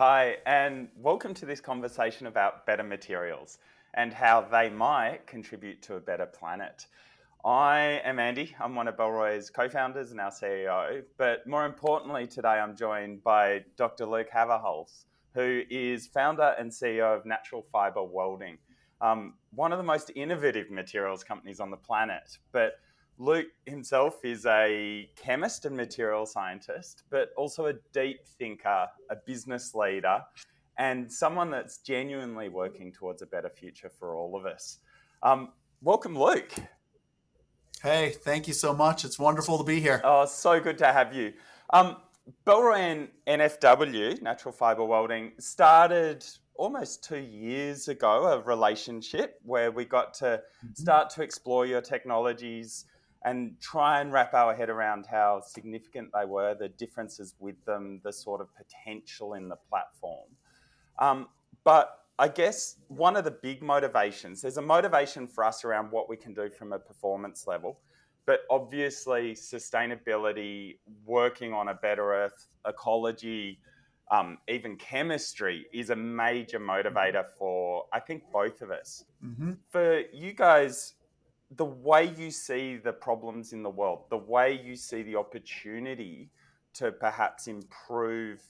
Hi, and welcome to this conversation about better materials and how they might contribute to a better planet. I am Andy. I'm one of Bellroy's co founders and our CEO. But more importantly, today I'm joined by Dr. Luke Haverhals, who is founder and CEO of Natural Fiber Welding, um, one of the most innovative materials companies on the planet. But Luke himself is a chemist and material scientist, but also a deep thinker, a business leader, and someone that's genuinely working towards a better future for all of us. Um, welcome, Luke. Hey, thank you so much. It's wonderful to be here. Oh, so good to have you. Um, Bellroy and NFW, Natural Fiber Welding, started almost two years ago a relationship where we got to mm-hmm. start to explore your technologies and try and wrap our head around how significant they were, the differences with them, the sort of potential in the platform. Um, but I guess one of the big motivations, there's a motivation for us around what we can do from a performance level, but obviously sustainability, working on a better earth, ecology, um, even chemistry is a major motivator for, I think, both of us. Mm-hmm. For you guys, the way you see the problems in the world, the way you see the opportunity to perhaps improve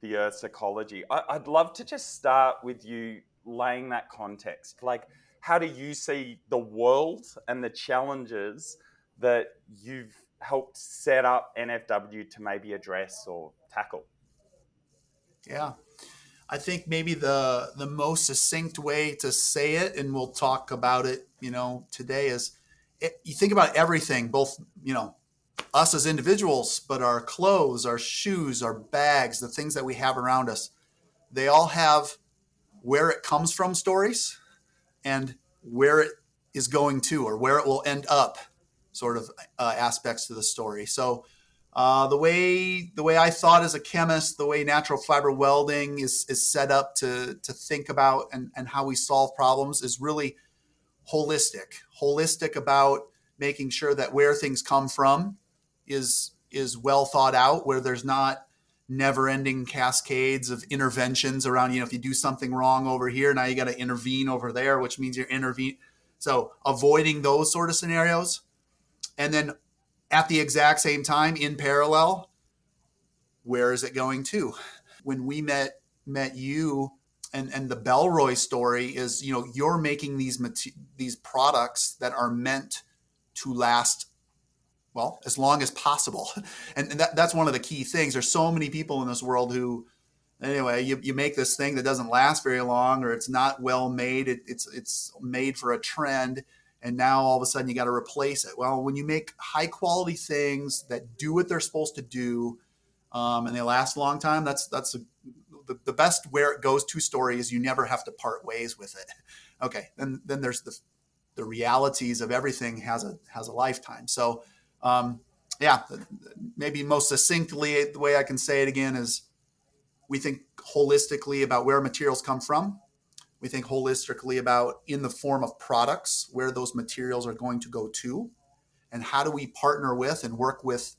the Earth's ecology, I, I'd love to just start with you laying that context. Like, how do you see the world and the challenges that you've helped set up NFW to maybe address or tackle? Yeah. I think maybe the the most succinct way to say it, and we'll talk about it, you know, today is it, you think about everything, both you know, us as individuals, but our clothes, our shoes, our bags, the things that we have around us, they all have where it comes from stories, and where it is going to, or where it will end up, sort of uh, aspects to the story. So uh, the way the way I thought as a chemist, the way natural fiber welding is is set up to to think about and, and how we solve problems is really holistic. Holistic about making sure that where things come from is is well thought out, where there's not never-ending cascades of interventions around. You know, if you do something wrong over here, now you got to intervene over there, which means you're intervene. So avoiding those sort of scenarios, and then at the exact same time in parallel where is it going to? When we met met you and and the Bellroy story is you know you're making these these products that are meant to last well as long as possible. And, and that, that's one of the key things. There's so many people in this world who anyway you, you make this thing that doesn't last very long or it's not well made. It, it's it's made for a trend and now all of a sudden you got to replace it. Well, when you make high quality things that do what they're supposed to do, um, and they last a long time, that's that's a, the, the best where it goes to story is you never have to part ways with it. Okay, then then there's the the realities of everything has a has a lifetime. So um, yeah, maybe most succinctly the way I can say it again is we think holistically about where materials come from we think holistically about in the form of products where those materials are going to go to and how do we partner with and work with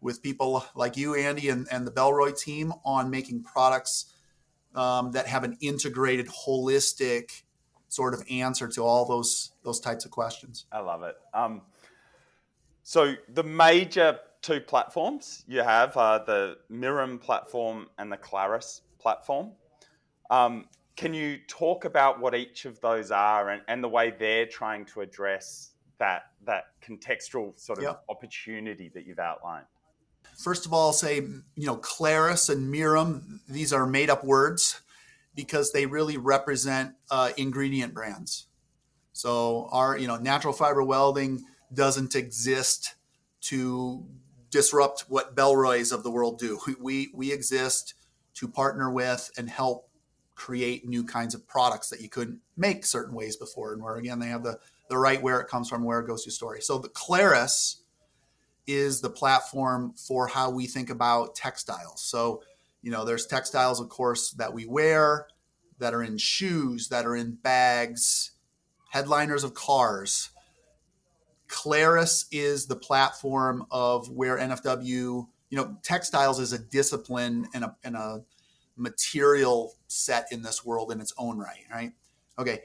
with people like you andy and, and the Bellroy team on making products um, that have an integrated holistic sort of answer to all those those types of questions. I love it. Um, so the major two platforms you have are the mirum platform and the claris platform. Um, can you talk about what each of those are and, and the way they're trying to address that that contextual sort of yep. opportunity that you've outlined? First of all, I'll say you know Claris and Mirum; these are made up words because they really represent uh, ingredient brands. So our you know natural fiber welding doesn't exist to disrupt what Bellroys of the world do. We we exist to partner with and help create new kinds of products that you couldn't make certain ways before. And where again they have the the right where it comes from, where it goes to story. So the Claris is the platform for how we think about textiles. So, you know, there's textiles, of course, that we wear, that are in shoes, that are in bags, headliners of cars. Claris is the platform of where NFW, you know, textiles is a discipline and a, and a material set in this world in its own right, right? Okay,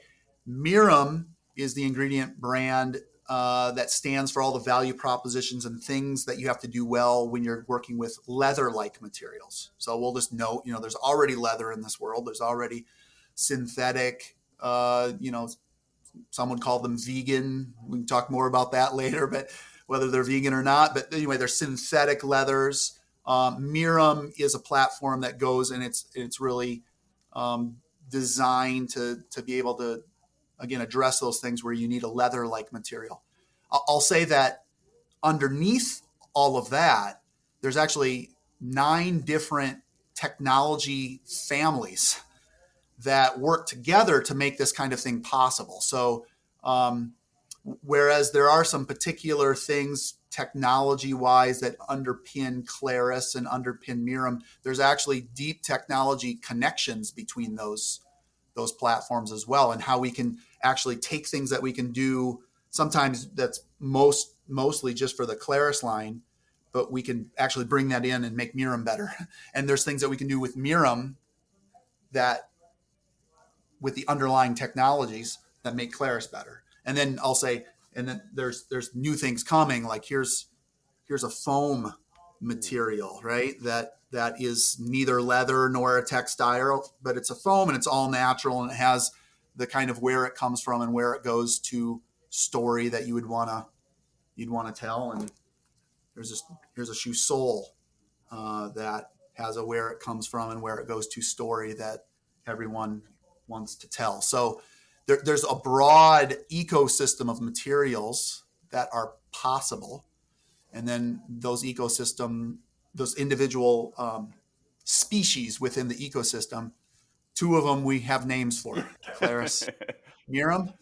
Mirum is the ingredient brand uh, that stands for all the value propositions and things that you have to do well when you're working with leather-like materials. So we'll just note, you know, there's already leather in this world. There's already synthetic, uh, you know, some would call them vegan. We can talk more about that later, but whether they're vegan or not. But anyway, they're synthetic leathers. Um, Mirum is a platform that goes and it's it's really um, designed to to be able to again address those things where you need a leather like material. I'll say that underneath all of that, there's actually nine different technology families that work together to make this kind of thing possible. So, um, whereas there are some particular things technology wise that underpin Claris and underpin Mirum, there's actually deep technology connections between those those platforms as well, and how we can actually take things that we can do. Sometimes that's most mostly just for the Claris line, but we can actually bring that in and make Mirum better. And there's things that we can do with Mirum that with the underlying technologies that make Claris better. And then I'll say, and then there's there's new things coming. Like here's here's a foam material, right? That that is neither leather nor a textile, but it's a foam and it's all natural and it has the kind of where it comes from and where it goes to story that you would wanna you'd want to tell. And there's this here's a shoe sole uh, that has a where it comes from and where it goes to story that everyone wants to tell. So there, there's a broad ecosystem of materials that are possible, and then those ecosystem, those individual um, species within the ecosystem. Two of them we have names for, Claris, Mirum.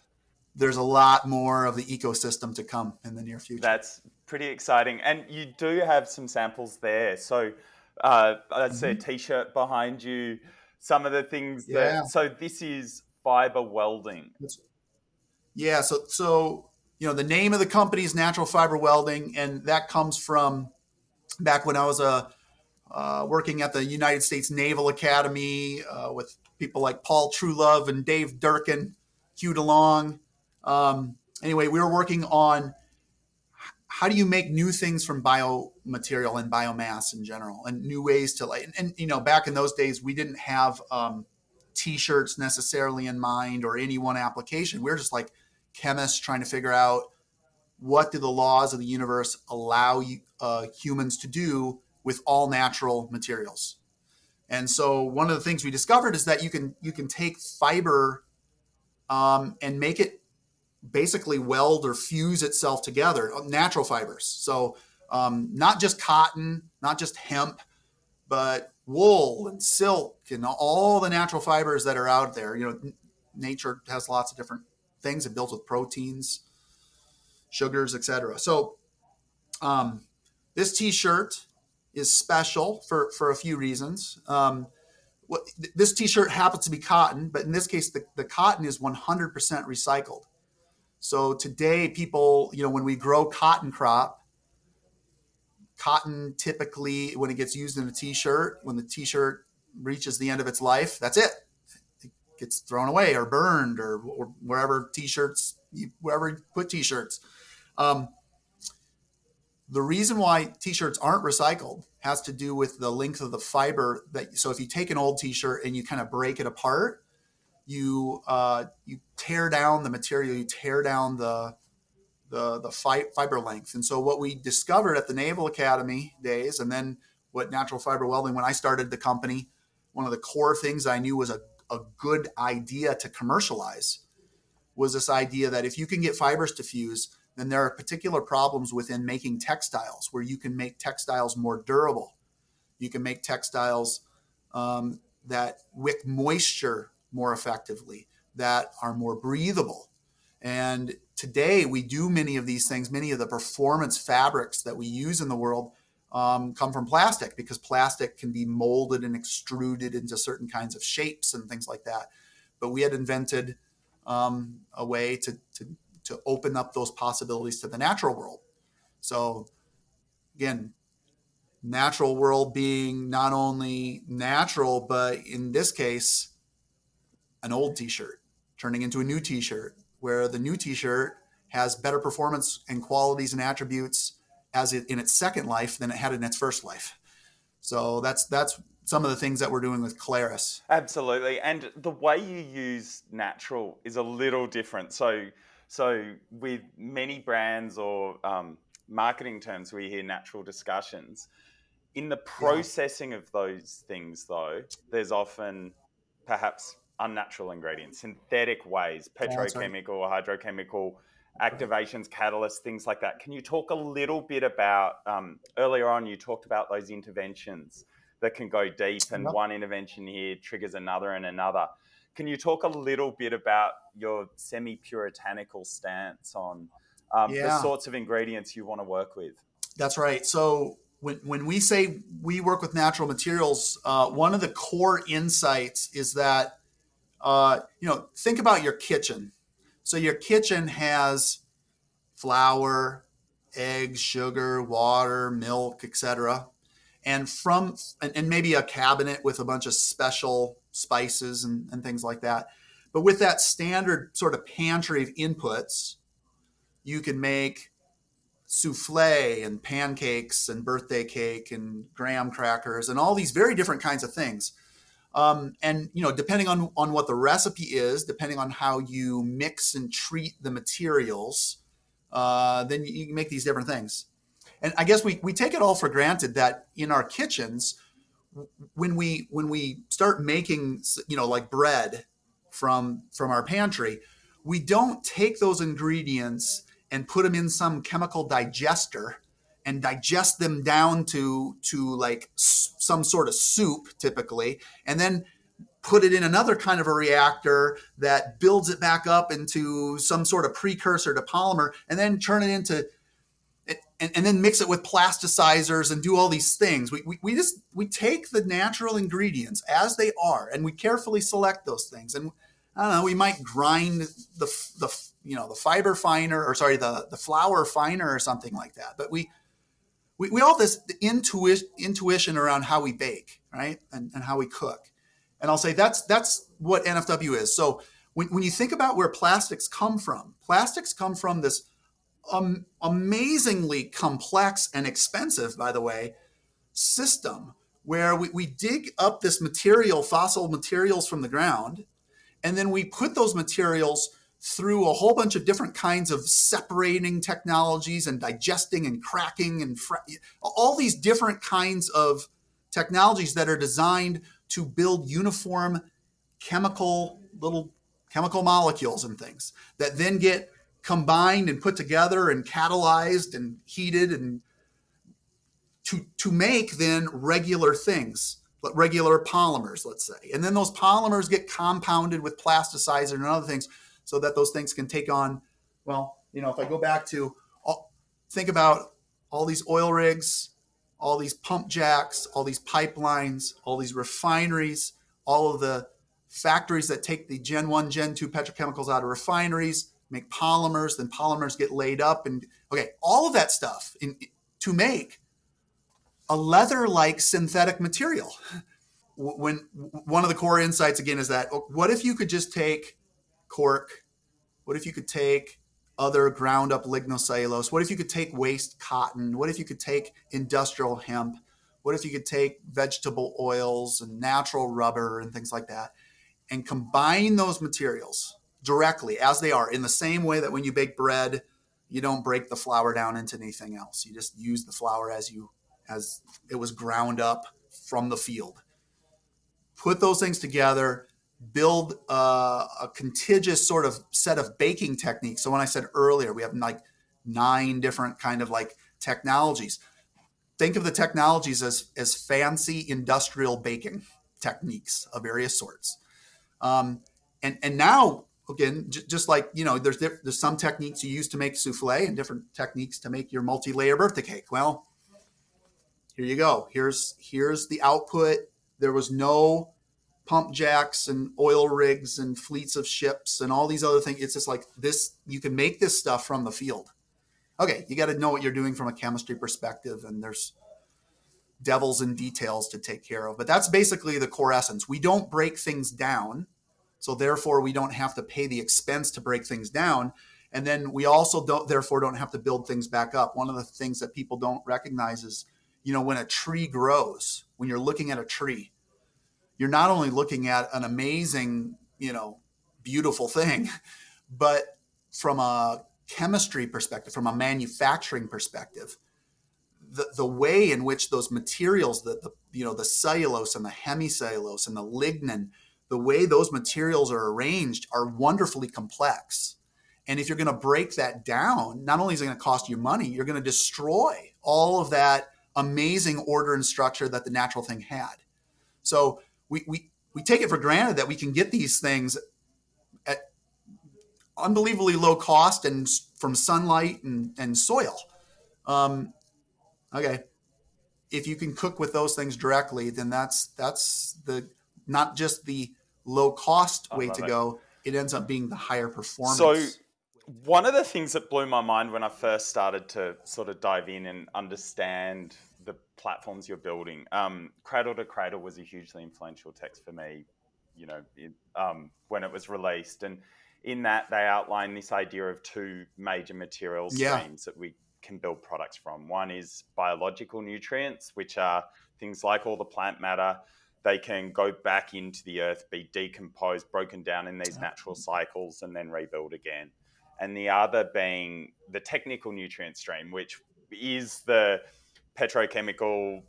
There's a lot more of the ecosystem to come in the near future. That's pretty exciting, and you do have some samples there. So uh, I see mm-hmm. a T-shirt behind you some of the things that. So this is fiber welding. Yeah. So so you know the name of the company is Natural Fiber Welding, and that comes from back when I was a uh, working at the United States Naval Academy uh, with people like Paul Trulove and Dave Durkin, Hugh DeLong. Um, anyway, we were working on how do you make new things from biomaterial and biomass in general and new ways to like and, and you know back in those days we didn't have um, t-shirts necessarily in mind or any one application we are just like chemists trying to figure out what do the laws of the universe allow uh, humans to do with all natural materials and so one of the things we discovered is that you can you can take fiber um, and make it basically weld or fuse itself together, uh, natural fibers. So um, not just cotton, not just hemp, but wool and silk and all the natural fibers that are out there. You know, nature has lots of different things. It built with proteins, sugars, etc. So um, this T-shirt is special for for a few reasons. Um, what, this T-shirt happens to be cotton, but in this case, the, the cotton is 100% recycled. So today, people, you know, when we grow cotton crop, cotton typically, when it gets used in a t-shirt, when the t-shirt reaches the end of its life, that's it. It gets thrown away or burned or, or wherever t-shirts, wherever you put t-shirts. Um, the reason why t-shirts aren't recycled has to do with the length of the fiber that so if you take an old t-shirt and you kind of break it apart you uh, you tear down the material, you tear down the the the fi- fiber length. And so what we discovered at the Naval Academy days, and then what natural fiber welding when I started the company, one of the core things I knew was a, a good idea to commercialize was this idea that if you can get fibers to fuse, then there are particular problems within making textiles where you can make textiles more durable. You can make textiles um, that wick moisture more effectively, that are more breathable. And today we do many of these things. Many of the performance fabrics that we use in the world um, come from plastic because plastic can be molded and extruded into certain kinds of shapes and things like that. But we had invented um, a way to, to, to open up those possibilities to the natural world. So again, natural world being not only natural, but in this case, an old t-shirt turning into a new t-shirt, where the new t-shirt has better performance and qualities and attributes as it in its second life than it had in its first life. So that's that's some of the things that we're doing with Claris. Absolutely, and the way you use natural is a little different. So, so with many brands or um, marketing terms, we hear natural discussions. In the processing yeah. of those things, though, there's often perhaps unnatural ingredients, synthetic ways, petrochemical hydrochemical activations, catalysts, things like that. Can you talk a little bit about um, earlier on? You talked about those interventions that can go deep, and yep. one intervention here triggers another and another. Can you talk a little bit about your semi puritanical stance on um, yeah. the sorts of ingredients you want to work with? That's right. So, when, when we say we work with natural materials, uh, one of the core insights is that, uh, you know, think about your kitchen. So, your kitchen has flour, eggs, sugar, water, milk, etc and from and, and, maybe a cabinet with a bunch of special spices and, and things like that. But with that standard sort of pantry of inputs you can make souffle and pancakes and birthday cake and graham crackers and all these very different kinds of things um, and you know depending on on what the recipe is depending on how you mix and treat the materials uh, then you, you make these different things. And I guess we, we take it all for granted that in our kitchens, when we when we start making you know like bread from from our pantry, we don't take those ingredients and put them in some chemical digester and digest them down to to like some sort of soup typically, and then put it in another kind of a reactor that builds it back up into some sort of precursor to polymer and then turn it into and, and then mix it with plasticizers and do all these things. We, we, we just we take the natural ingredients as they are and we carefully select those things. And I don't know, we might grind the the you know the fiber finer or sorry the the flour finer or something like that. But we we, we all this intuition intuition around how we bake, right? And, and how we cook. And I'll say that's that's what NFW is. So when, when you think about where plastics come from, plastics come from this um, amazingly complex and expensive, by the way, system where we, we dig up this material, fossil materials from the ground, and then we put those materials through a whole bunch of different kinds of separating technologies and digesting and cracking and all these different kinds of technologies that are designed to build uniform chemical little chemical molecules and things that then get combined and put together and catalyzed and heated and to to make then regular things regular polymers let's say. And then those polymers get compounded with plasticizer and other things so that those things can take on well you know if i go back to all, think about all these oil rigs all these pump jacks all these pipelines all these refineries all of the factories that take the gen 1 gen 2 petrochemicals out of refineries make polymers, then polymers get laid up, and okay, all of that stuff in, to make a leather-like synthetic material. When one of the core insights again is that oh, what if you could just take cork? What if you could take other ground up lignocellulose? What if you could take waste cotton? What if you could take industrial hemp? What if you could take vegetable oils and natural rubber and things like that and combine those materials directly as they are in the same way that when you bake bread you don't break the flour down into anything else you just use the flour as you as it was ground up from the field put those things together build a, a contiguous sort of set of baking techniques so when i said earlier we have like nine different kind of like technologies think of the technologies as as fancy industrial baking techniques of various sorts um, and and now again, just like you know, there's there's some techniques you use to make souffle and different techniques to make your multi-layer birthday cake. Well, here you go. Here's here's the output. There was no pump jacks and oil rigs and fleets of ships and all these other things. It's just like this. You can make this stuff from the field. Okay, you got to know what you're doing from a chemistry perspective, and there's devils in details to take care of. But that's basically the core essence. We don't break things down. So therefore we don't have to pay the expense to break things down. And then we also don't therefore don't have to build things back up. One of the things that people don't recognize is, you know, when a tree grows, when you're looking at a tree, you're not only looking at an amazing, you know, beautiful thing, but from a chemistry perspective, from a manufacturing perspective, the, the way in which those materials, the, the you know the cellulose and the hemicellulose and the lignin, the way those materials are arranged are wonderfully complex. And if you're going to break that down, not only is it going to cost you money, you're going to destroy all of that amazing order and structure that the natural thing had. So we, we, we take it for granted that we can get these things at unbelievably low cost and from sunlight and, and soil. Um, okay. If you can cook with those things directly, then that's that's the not just the low cost way to it. go. It ends up being the higher performance. So one of the things that blew my mind when I first started to sort of dive in and understand platforms you're building, um, Cradle to Cradle was a hugely influential text for me. You know, it, um, when it was released, and in that they outline this idea of two major material streams yeah. that we can build products from. One is biological nutrients, which are things like all the plant matter. They can go back into the earth, be decomposed, broken down in these natural cycles, and then rebuild again. And the other being the technical nutrient stream, which is the petrochemical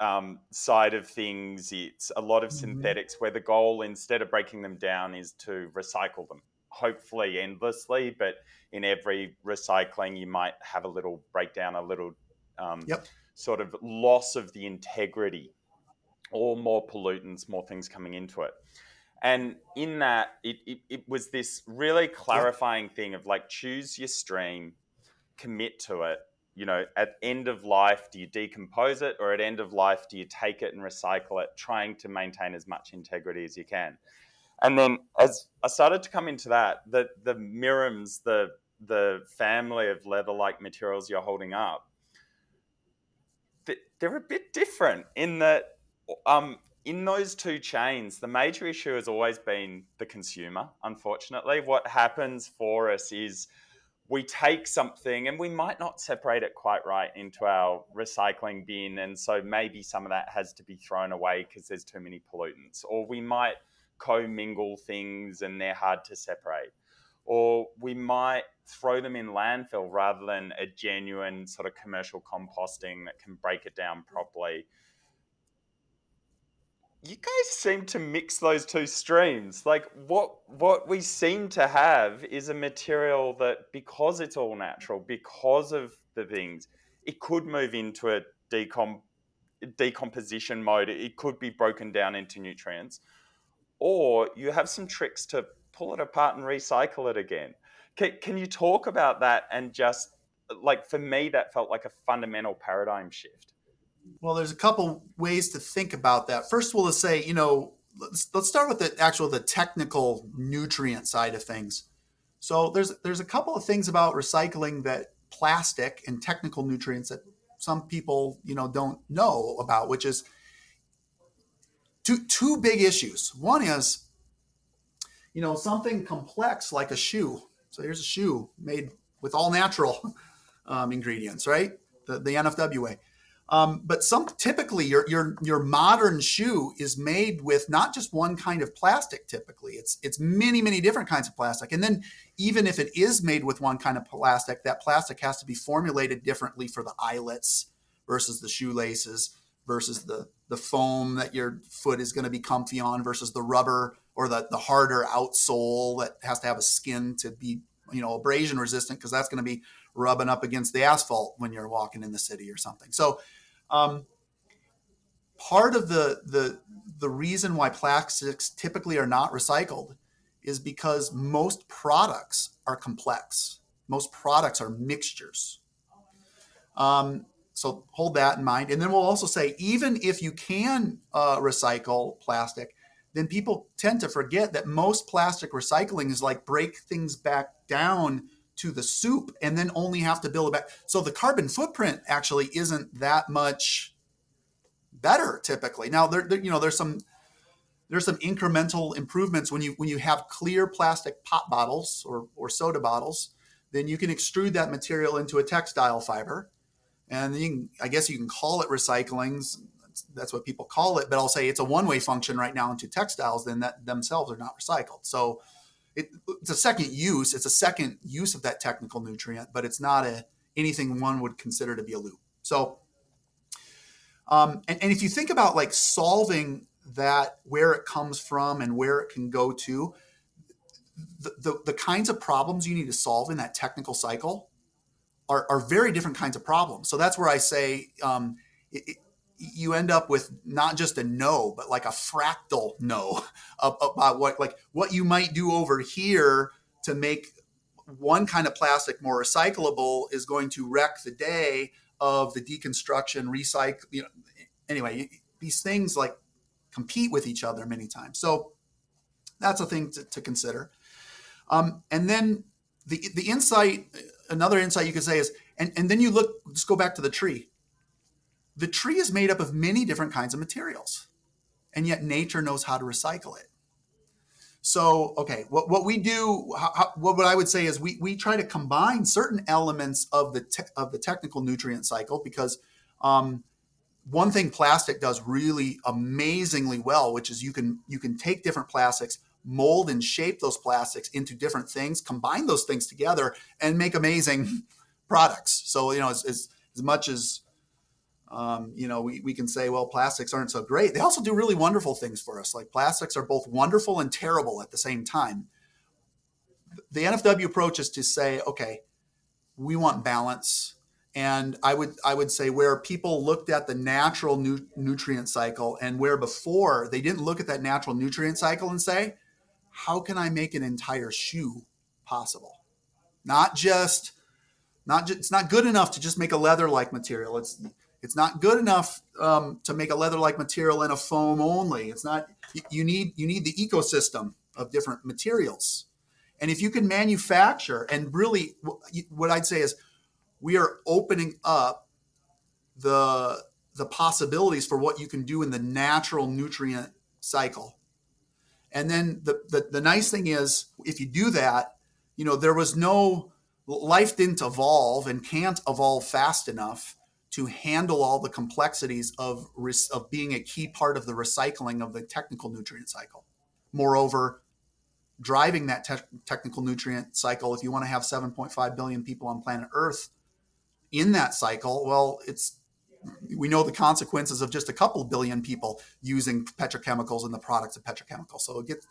um, side of things. It's a lot of mm-hmm. synthetics where the goal, instead of breaking them down, is to recycle them hopefully endlessly, but in every recycling, you might have a little breakdown, a little um, yep. sort of loss of the integrity, or more pollutants, more things coming into it. And in that, it, it, it was this really clarifying yep. thing of like, choose your stream, commit to it. You know, at end of life, do you decompose it, or at end of life, do you take it and recycle it, trying to maintain as much integrity as you can? And then as I started to come into that, the the Mirums, the the family of leather-like materials you're holding up, they're a bit different in that um, in those two chains, the major issue has always been the consumer. Unfortunately, what happens for us is we take something and we might not separate it quite right into our recycling bin, and so maybe some of that has to be thrown away because there's too many pollutants, or we might commingle things and they're hard to separate. Or we might throw them in landfill rather than a genuine sort of commercial composting that can break it down properly. You guys seem to mix those two streams. Like what what we seem to have is a material that because it's all natural, because of the things, it could move into a decom decomposition mode. It could be broken down into nutrients or you have some tricks to pull it apart and recycle it again. Can, can you talk about that and just like for me that felt like a fundamental paradigm shift? Well, there's a couple ways to think about that. First of all, to say, you know, let's, let's start with the actual the technical nutrient side of things. So there's there's a couple of things about recycling that plastic and technical nutrients that some people you know don't know about, which is two two big issues. One is, you know, something complex like a shoe. So here's a shoe made with all natural um, ingredients, right? The, the NFW way. Um, but some typically your, your your modern shoe is made with not just one kind of plastic. Typically, it's it's many many different kinds of plastic. And then even if it is made with one kind of plastic, that plastic has to be formulated differently for the eyelets versus the shoelaces versus the the foam that your foot is going to be comfy on versus the rubber or the, the harder outsole that has to have a skin to be you know abrasion resistant because that's going to be rubbing up against the asphalt when you're walking in the city or something so um, part of the the the reason why plastics typically are not recycled is because most products are complex most products are mixtures um, so hold that in mind. And then we'll also say, even if you can uh, recycle plastic, then people tend to forget that most plastic recycling is like break things back down to the soup and then only have to build it back. So the carbon footprint actually isn't that much better typically. Now there, there, you know there's some there's some incremental improvements. When you when you have clear plastic pop bottles or, or soda bottles then you can extrude that material into a textile fiber. And can, i guess you can call it recycling that's what people call it. But i'll say it's a one-way function right now into textiles then that themselves are not recycled. So it, it's a second use it's a second use of that technical nutrient but it's not a anything one would consider to be a loop. So um, and, and if you think about like solving that where it comes from and where it can go to the, the, the, kinds of problems you need to solve in that technical cycle are, are very different kinds of problems. So that's where i say um, it, you end up with not just a no but like a fractal no about what like what you might do over here to make one kind of plastic more recyclable is going to wreck the day of the deconstruction recycle you know anyway these things like compete with each other many times. So that's a thing to, to consider. Um, and then the the insight, another insight you could say is, and, and then you look, let's go back to the tree. The tree is made up of many different kinds of materials, and yet nature knows how to recycle it. So, okay, what, what we do, how, what, what I would say is we, we try to combine certain elements of the of the technical nutrient cycle because um, one thing plastic does really amazingly well, which is you can you can take different plastics, mold and shape those plastics into different things, combine those things together, and make amazing products. So you know, as as, as much as um, you know, we, we can say, well, plastics aren't so great. They also do really wonderful things for us. Like plastics are both wonderful and terrible at the same time. The NFW approach is to say, okay, we want balance and I would I would say where people looked at the natural nu- nutrient cycle and where before they didn't look at that natural nutrient cycle and say, how can I make an entire shoe possible? Not just not just, it's not good enough to just make a leather like material. It's it's not good enough um, to make a leather like material in a foam only. It's not you need you need the ecosystem of different materials. And if you can manufacture and really what I'd say is we are opening up the the possibilities for what you can do in the natural nutrient cycle. And then the, the, the nice thing is, if you do that, you know, there was no life didn't evolve and can't evolve fast enough to handle all the complexities of, of being a key part of the recycling of the technical nutrient cycle. Moreover, driving that te- technical nutrient cycle, if you want to have 7.5 billion people on planet Earth in that cycle, well, it's we know the consequences of just a couple billion people using petrochemicals and the products of petrochemicals. So it gets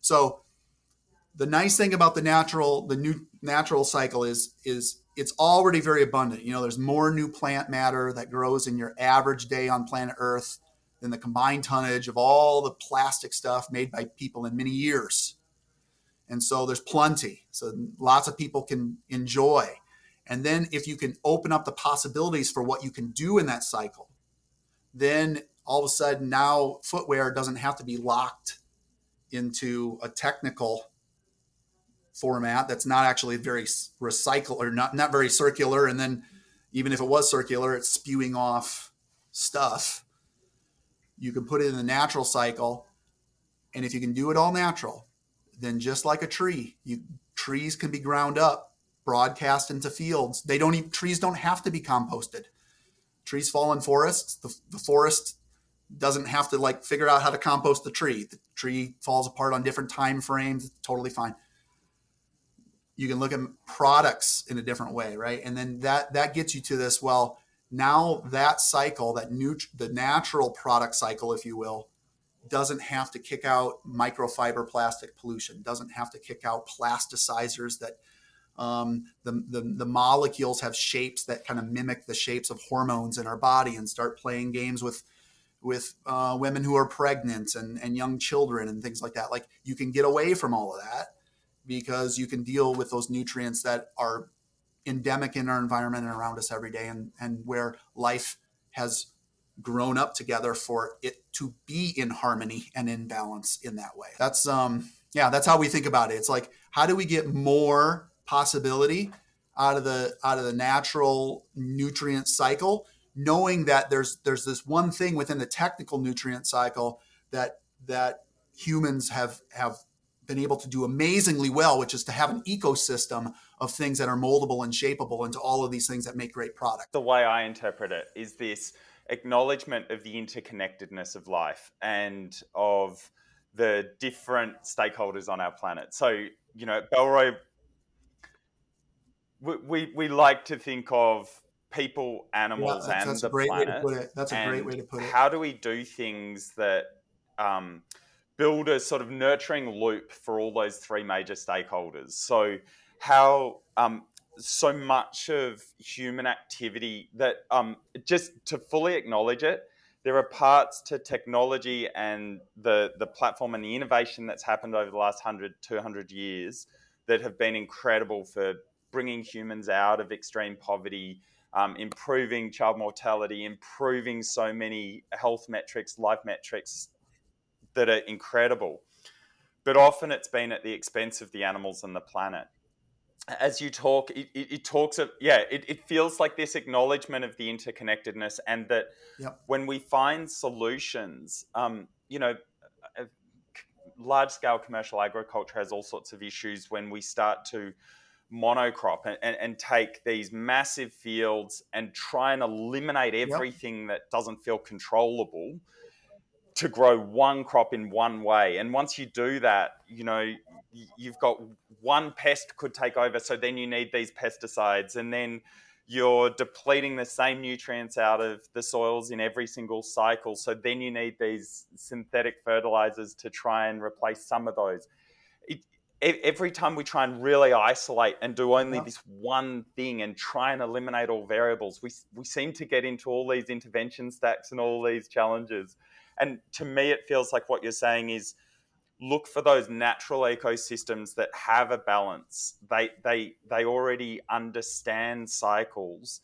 so the nice thing about the natural the new natural cycle is is it's already very abundant. You know, there's more new plant matter that grows in your average day on planet Earth than the combined tonnage of all the plastic stuff made by people in many years. And so there's plenty. So lots of people can enjoy. And then if you can open up the possibilities for what you can do in that cycle, then all of a sudden now footwear doesn't have to be locked into a technical format that's not actually very recycle or not not very circular and then even if it was circular it's spewing off stuff you can put it in the natural cycle and if you can do it all natural then just like a tree you trees can be ground up broadcast into fields. They don't even, trees don't have to be composted. Trees fall in forests. The, the forest doesn't have to like figure out how to compost the tree. The tree falls apart on different time frames. Totally fine. You can look at products in a different way, right? And then that that gets you to this. Well, now that cycle, that new the natural product cycle, if you will, doesn't have to kick out microfiber plastic pollution. Doesn't have to kick out plasticizers that um, the, the, the, molecules have shapes that kind of mimic the shapes of hormones in our body and start playing games with with uh, women who are pregnant and, and young children and things like that. Like you can get away from all of that because you can deal with those nutrients that are endemic in our environment and around us every day and, and where life has grown up together for it to be in harmony and in balance in that way. That's um yeah, that's how we think about it. It's like how do we get more possibility out of the out of the natural nutrient cycle knowing that there's there's this one thing within the technical nutrient cycle that that humans have have been able to do amazingly well, which is to have an ecosystem of things that are moldable and shapeable into all of these things that make great product. The way I interpret it is this acknowledgement of the interconnectedness of life and of the different stakeholders on our planet. So, you know, Bellroy, we, we, we like to think of people, animals, yeah, and the planet. That's a great way to put it. How do we do things that um, build a sort of nurturing loop for all those three major stakeholders? So, how um, so much of human activity that um, just to fully acknowledge it, there are parts to technology and the, the platform and the innovation that's happened over the last 100, 200 years that have been incredible for bringing humans out of extreme poverty, um, improving child mortality, improving so many health metrics, life metrics that are incredible. But often it's been at the expense of the animals and the planet as you talk, it, it, it talks of, yeah, it, it, feels like this acknowledgement of the interconnectedness and that yep. when we find solutions, um, you know, large scale commercial agriculture has all sorts of issues when we start to monocrop and, and, and, take these massive fields and try and eliminate everything yep. that doesn't feel controllable to grow one crop in one way. And once you do that, you know, you've got one pest could take over, so then you need these pesticides, and then you're depleting the same nutrients out of the soils in every single cycle. So then you need these synthetic fertilizers to try and replace some of those. It, every time we try and really isolate and do only this one thing and try and eliminate all variables, we, we seem to get into all these intervention stacks and all these challenges. And to me, it feels like what you're saying is look for those natural ecosystems that have a balance. They they they already understand cycles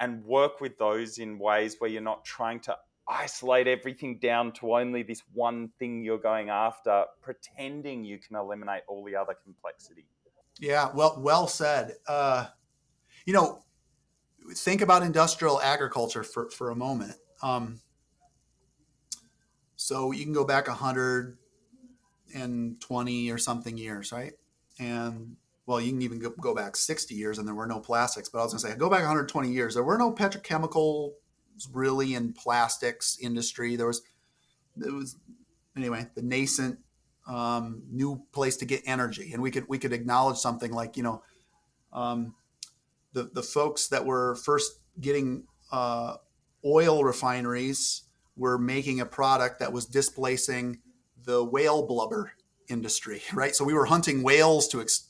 and work with those in ways where you're not trying to isolate everything down to only this one thing you're going after, pretending you can eliminate all the other complexity. Yeah, well, well said. Uh, you know, think about industrial agriculture for, for a moment. Um, so you can go back 120 or something years, right? And well, you can even go, go back 60 years and there were no plastics. But I was going to say, go back 120 years. There were no petrochemical really in plastics industry. There was, it was anyway, the nascent um, new place to get energy. And we could, we could acknowledge something like, you know, um, the, the folks that were first getting uh, oil refineries were making a product that was displacing the whale blubber industry, right? So we were hunting whales to, ex,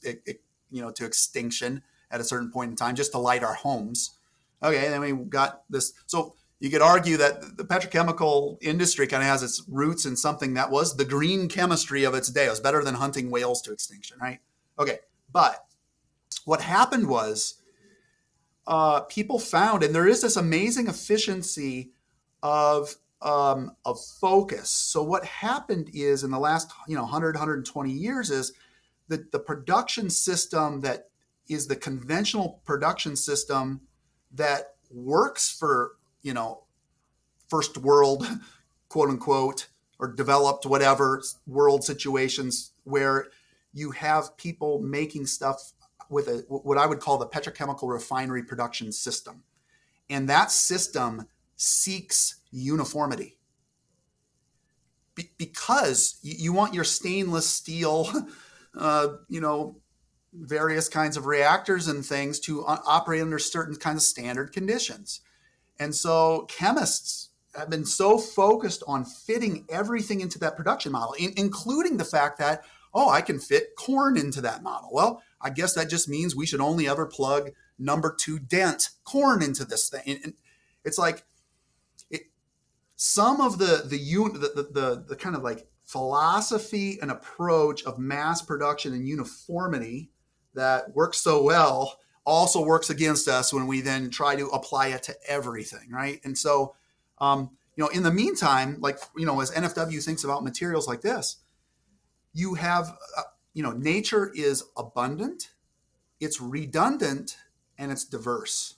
you know, to extinction at a certain point in time just to light our homes. Okay, then we got this. So you could argue that the petrochemical industry kind of has its roots in something that was the green chemistry of its day. It was better than hunting whales to extinction, right? Okay, but what happened was uh, people found, and there is this amazing efficiency of um, of focus. So what happened is in the last you know 100 120 years is that the production system that is the conventional production system that works for you know first world quote unquote or developed whatever world situations where you have people making stuff with a what I would call the petrochemical refinery production system. And that system seeks uniformity Be- because you, want your stainless steel, uh, you know, various kinds of reactors and things to uh, operate under certain kinds of standard conditions. And so chemists have been so focused on fitting everything into that production model, in- including the fact that, oh, I can fit corn into that model. Well, I guess that just means we should only ever plug number two dent corn into this thing. And it's like some of the the, the the the kind of like philosophy and approach of mass production and uniformity that works so well also works against us when we then try to apply it to everything, right? And so, um, you know, in the meantime, like you know, as NFW thinks about materials like this, you have, uh, you know, nature is abundant, it's redundant, and it's diverse.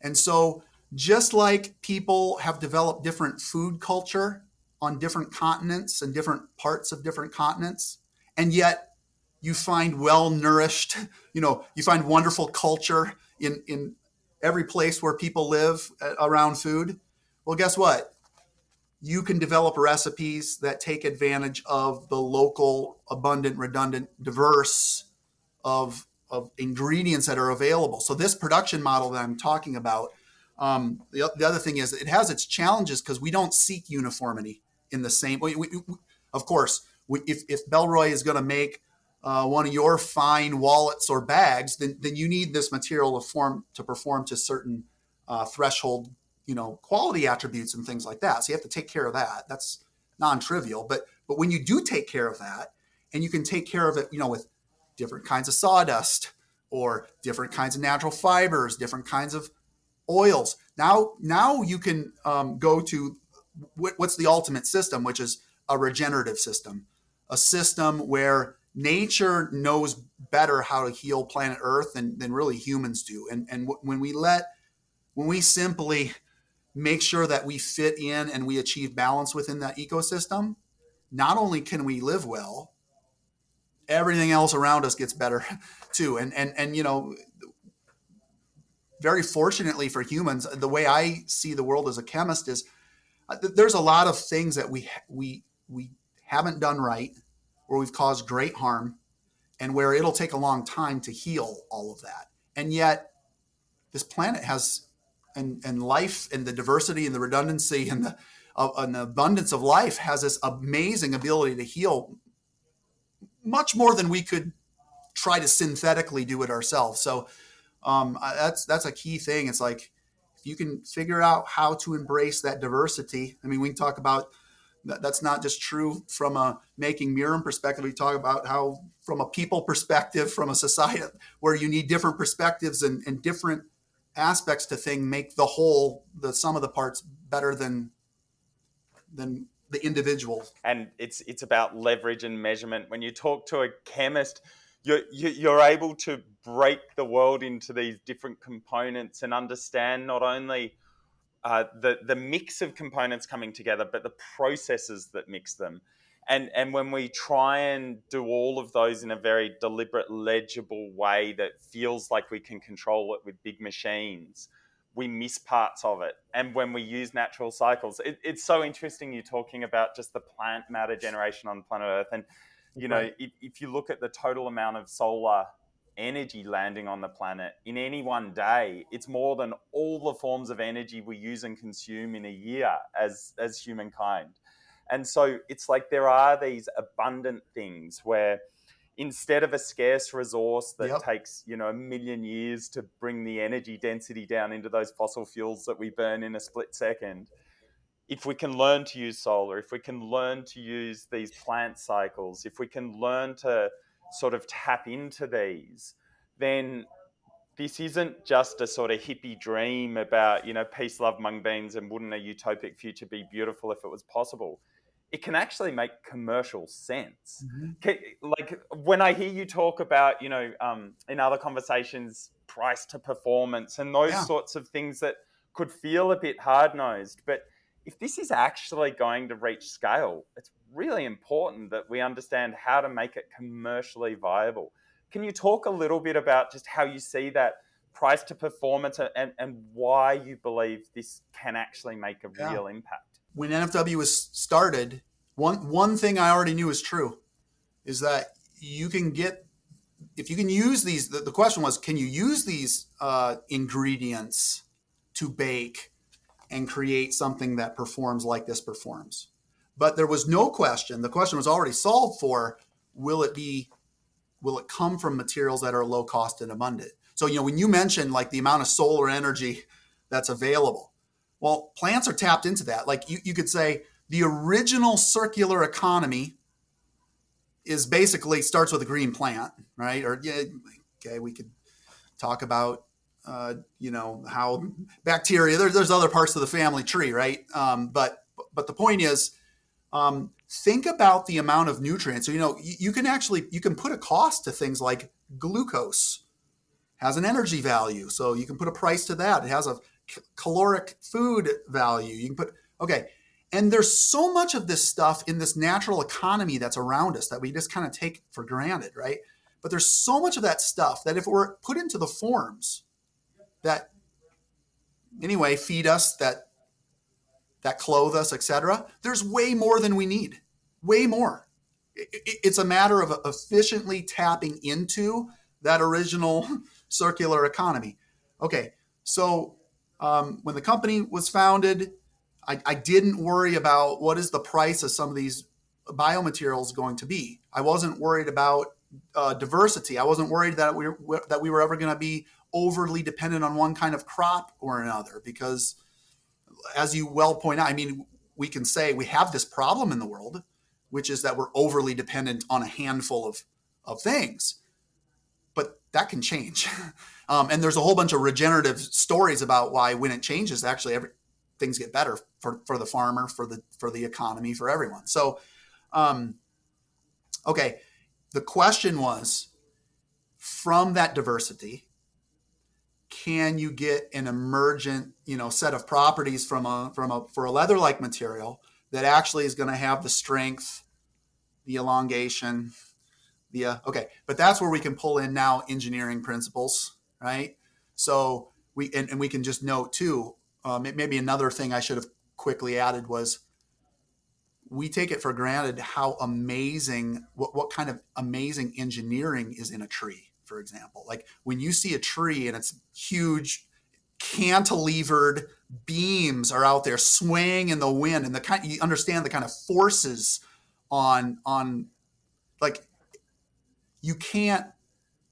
And so just like people have developed different food culture on different continents and different parts of different continents, and yet you find well nourished, you know, you find wonderful culture in, in every place where people live uh, around food. Well, guess what? You can develop recipes that take advantage of the local, abundant, redundant, diverse of, of ingredients that are available. So this production model that I'm talking about um, the, the other thing is it has its challenges because we don't seek uniformity in the same way. Of course, if, if Bellroy is going to make uh, one of your fine wallets or bags, then, then you need this material to form to perform to certain uh, threshold, you know, quality attributes and things like that. So you have to take care of that. That's non-trivial. But but when you do take care of that, and you can take care of it, you know, with different kinds of sawdust or different kinds of natural fibers, different kinds of oils. Now, now you can um, go to what's the ultimate system, which is a regenerative system, a system where nature knows better how to heal planet Earth than, than really humans do. And, and when we let, when we simply make sure that we fit in and we achieve balance within that ecosystem, not only can we live well, everything else around us gets better too. And, and, and, you know, very fortunately for humans, the way I see the world as a chemist is uh, there's a lot of things that we we we haven't done right, where we've caused great harm, and where it'll take a long time to heal all of that. And yet, this planet has and and life and the diversity and the redundancy and the uh, and the abundance of life has this amazing ability to heal much more than we could try to synthetically do it ourselves. So um, that's that's a key thing. It's like if you can figure out how to embrace that diversity. I mean, we talk about that, that's not just true from a making Mirum perspective. We talk about how from a people perspective, from a society where you need different perspectives and, and different aspects to thing make the whole, the sum of the parts better than than the individual. And it's it's about leverage and measurement. When you talk to a chemist you're, you're able to break the world into these different components and understand not only uh, the, the mix of components coming together, but the processes that mix them. And, and when we try and do all of those in a very deliberate, legible way that feels like we can control it with big machines, we miss parts of it. And when we use natural cycles, it, it's so interesting you're talking about just the plant matter generation on planet Earth. And you know, if, if you look at the total amount of solar energy landing on the planet in any one day, it's more than all the forms of energy we use and consume in a year as as humankind. And so it's like there are these abundant things where instead of a scarce resource that yep. takes you know a million years to bring the energy density down into those fossil fuels that we burn in a split second if we can learn to use solar, if we can learn to use these plant cycles, if we can learn to sort of tap into these, then this isn't just a sort of hippie dream about, you know, peace, love, mung beans, and wouldn't a utopic future be beautiful if it was possible. It can actually make commercial sense. Mm-hmm. Like when I hear you talk about, you know, um, in other conversations, price to performance and those yeah. sorts of things that could feel a bit hard nosed, but if this is actually going to reach scale, it's really important that we understand how to make it commercially viable. Can you talk a little bit about just how you see that price to performance and, and why you believe this can actually make a yeah. real impact? When NFW was started, one, one thing I already knew is true is that you can get, if you can use these, the, the question was, can you use these uh, ingredients to bake and create something that performs like this performs. But there was no question. The question was already solved for will it be will it come from materials that are low cost and abundant? So, you know, when you mentioned like the amount of solar energy that's available, well, plants are tapped into that. Like you, you could say the original circular economy is basically starts with a green plant, right? Or yeah, okay, we could talk about uh, you know how bacteria there's, there's other parts of the family tree right um, but but the point is um, think about the amount of nutrients so you know you, you, can actually you can put a cost to things like glucose has an energy value so you can put a price to that it has a caloric food value. You can put okay, and there's so much of this stuff in this natural economy that's around us that we just kind of take for granted, right? But there's so much of that stuff that if were put into the forms that anyway feed us, that that clothe us, etc., there's way more than we need. Way more. It's a matter of efficiently tapping into that original circular economy. Okay, so um, when the company was founded, I, I didn't worry about what is the price of some of these biomaterials going to be. I wasn't worried about uh, diversity. I wasn't worried that we that we were ever going to be overly dependent on one kind of crop or another because, as you well point out, I mean, we can say we have this problem in the world, which is that we're overly dependent on a handful of of things, but that can change. um, and there's a whole bunch of regenerative stories about why when it changes, actually every, things get better for, for the farmer, for the for the economy, for everyone. So, um, okay, the question was from that diversity, can you get an emergent, you know, set of properties from a from a for a leather-like material that actually is going to have the strength, the elongation, the uh, okay, but that's where we can pull in now engineering principles, right? So we and, and we can just note too uh, maybe another thing I should have quickly added was we take it for granted how amazing what, what kind of amazing engineering is in a tree for example like when you see a tree and it's huge cantilevered beams are out there swaying in the wind and the kind you understand the kind of forces on on like you can't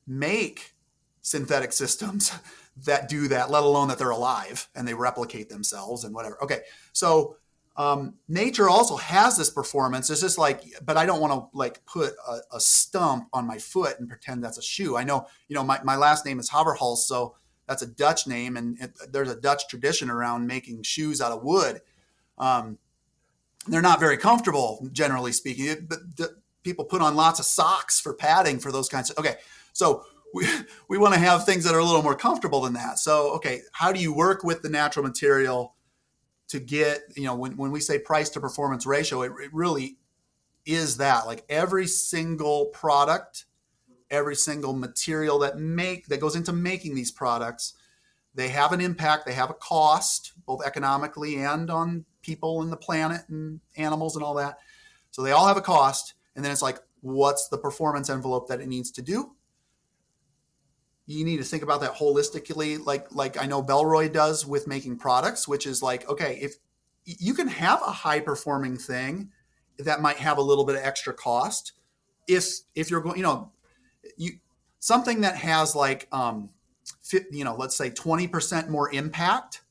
make synthetic systems that do that, let alone that they're alive and they replicate themselves and whatever. Okay, so um, nature also has this performance. It's just like, but I don't want to like put a, a, stump on my foot and pretend that's a shoe. I know, you know, my, my last name is Haverhals, so that's a Dutch name, and it, there's a Dutch tradition around making shoes out of wood. Um, they're not very comfortable, generally speaking. It, but the, people put on lots of socks for padding for those kinds of. Okay, so we, we want to have things that are a little more comfortable than that. So, okay, how do you work with the natural material to get, you know, when, when we say price to performance ratio, it, it really is that like every single product, every single material that make that goes into making these products, they have an impact, they have a cost, both economically and on people and the planet and animals and all that. So they all have a cost. And then it's like, what's the performance envelope that it needs to do? You need to think about that holistically like like i know Bellroy does with making products which is like okay if you can have a high performing thing that might have a little bit of extra cost if if you're going you know you something that has like um you know let's say 20% more impact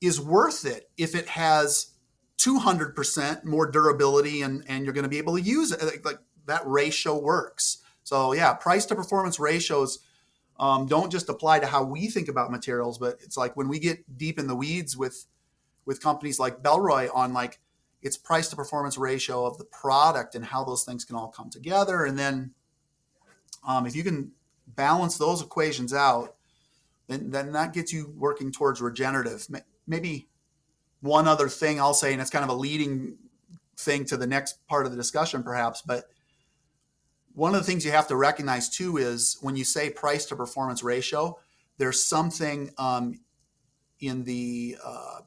is worth it if it has 200% more durability and and you're going to be able to use it like, like that ratio works. So yeah price to performance ratios um, don't just apply to how we think about materials, but it's like when we get deep in the weeds with with companies like Bellroy on like its price to performance ratio of the product and how those things can all come together, and then um, if you can balance those equations out, then then that gets you working towards regenerative. Maybe one other thing I'll say, and it's kind of a leading thing to the next part of the discussion, perhaps, but one of the things you have to recognize too is when you say price to performance ratio, there's something um, in the uh,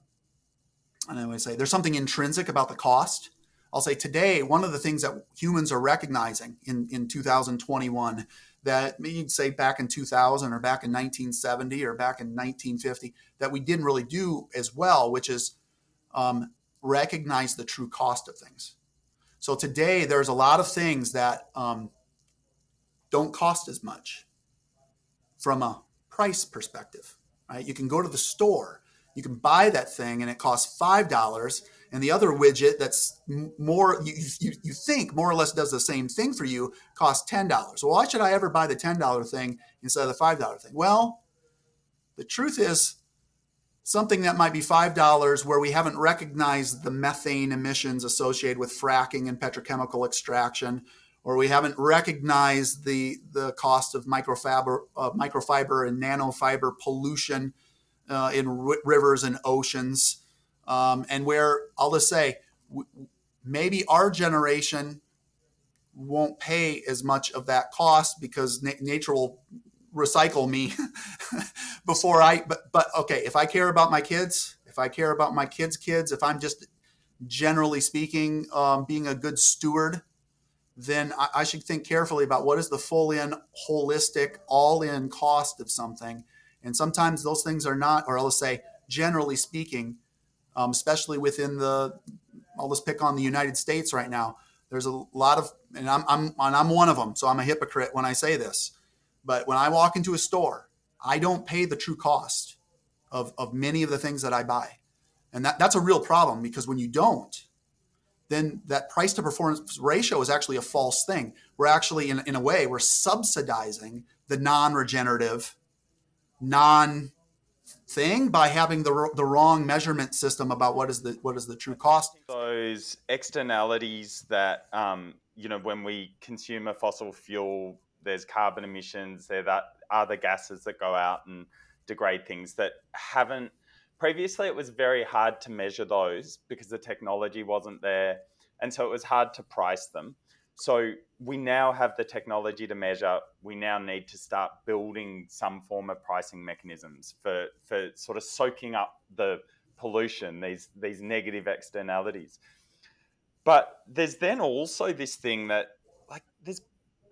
I don't know say there's something intrinsic about the cost. I'll say today one of the things that humans are recognizing in in 2021 that maybe you'd say back in 2000 or back in 1970 or back in 1950 that we didn't really do as well, which is um, recognize the true cost of things. So today there's a lot of things that um, don't cost as much from a price perspective, right? You can go to the store, you can buy that thing and it costs $5 and the other widget that's more you, you, you think more or less does the same thing for you costs $10 well why should i ever buy the $10 thing instead of the $5 thing well the truth is something that might be $5 where we haven't recognized the methane emissions associated with fracking and petrochemical extraction or we haven't recognized the the cost of microfiber uh, microfiber and nanofiber pollution uh, in rivers and oceans, um, and where I'll just say maybe our generation won't pay as much of that cost because na- nature will recycle me before I. But but okay, if I care about my kids, if I care about my kids' kids, if I'm just generally speaking um, being a good steward, then I, I should think carefully about what is the full in, holistic, all in cost of something. And sometimes those things are not, or I'll say, generally speaking, um, especially within the, I'll just pick on the United States right now. There's a lot of, and I'm, I'm, and I'm one of them, so I'm a hypocrite when I say this. But when I walk into a store, I don't pay the true cost of, of many of the things that I buy. And that, that's a real problem because when you don't, then that price to performance ratio is actually a false thing. We're actually, in, in a way, we're subsidizing the non regenerative, non thing by having the, the wrong measurement system about what is the what is the true cost. Those externalities that um, you know when we consume a fossil fuel, there's carbon emissions, there that other gases that go out and degrade things that haven't previously it was very hard to measure those because the technology wasn't there and so it was hard to price them. So we now have the technology to measure. We now need to start building some form of pricing mechanisms for for sort of soaking up the pollution these these negative externalities. But there's then also this thing that like there's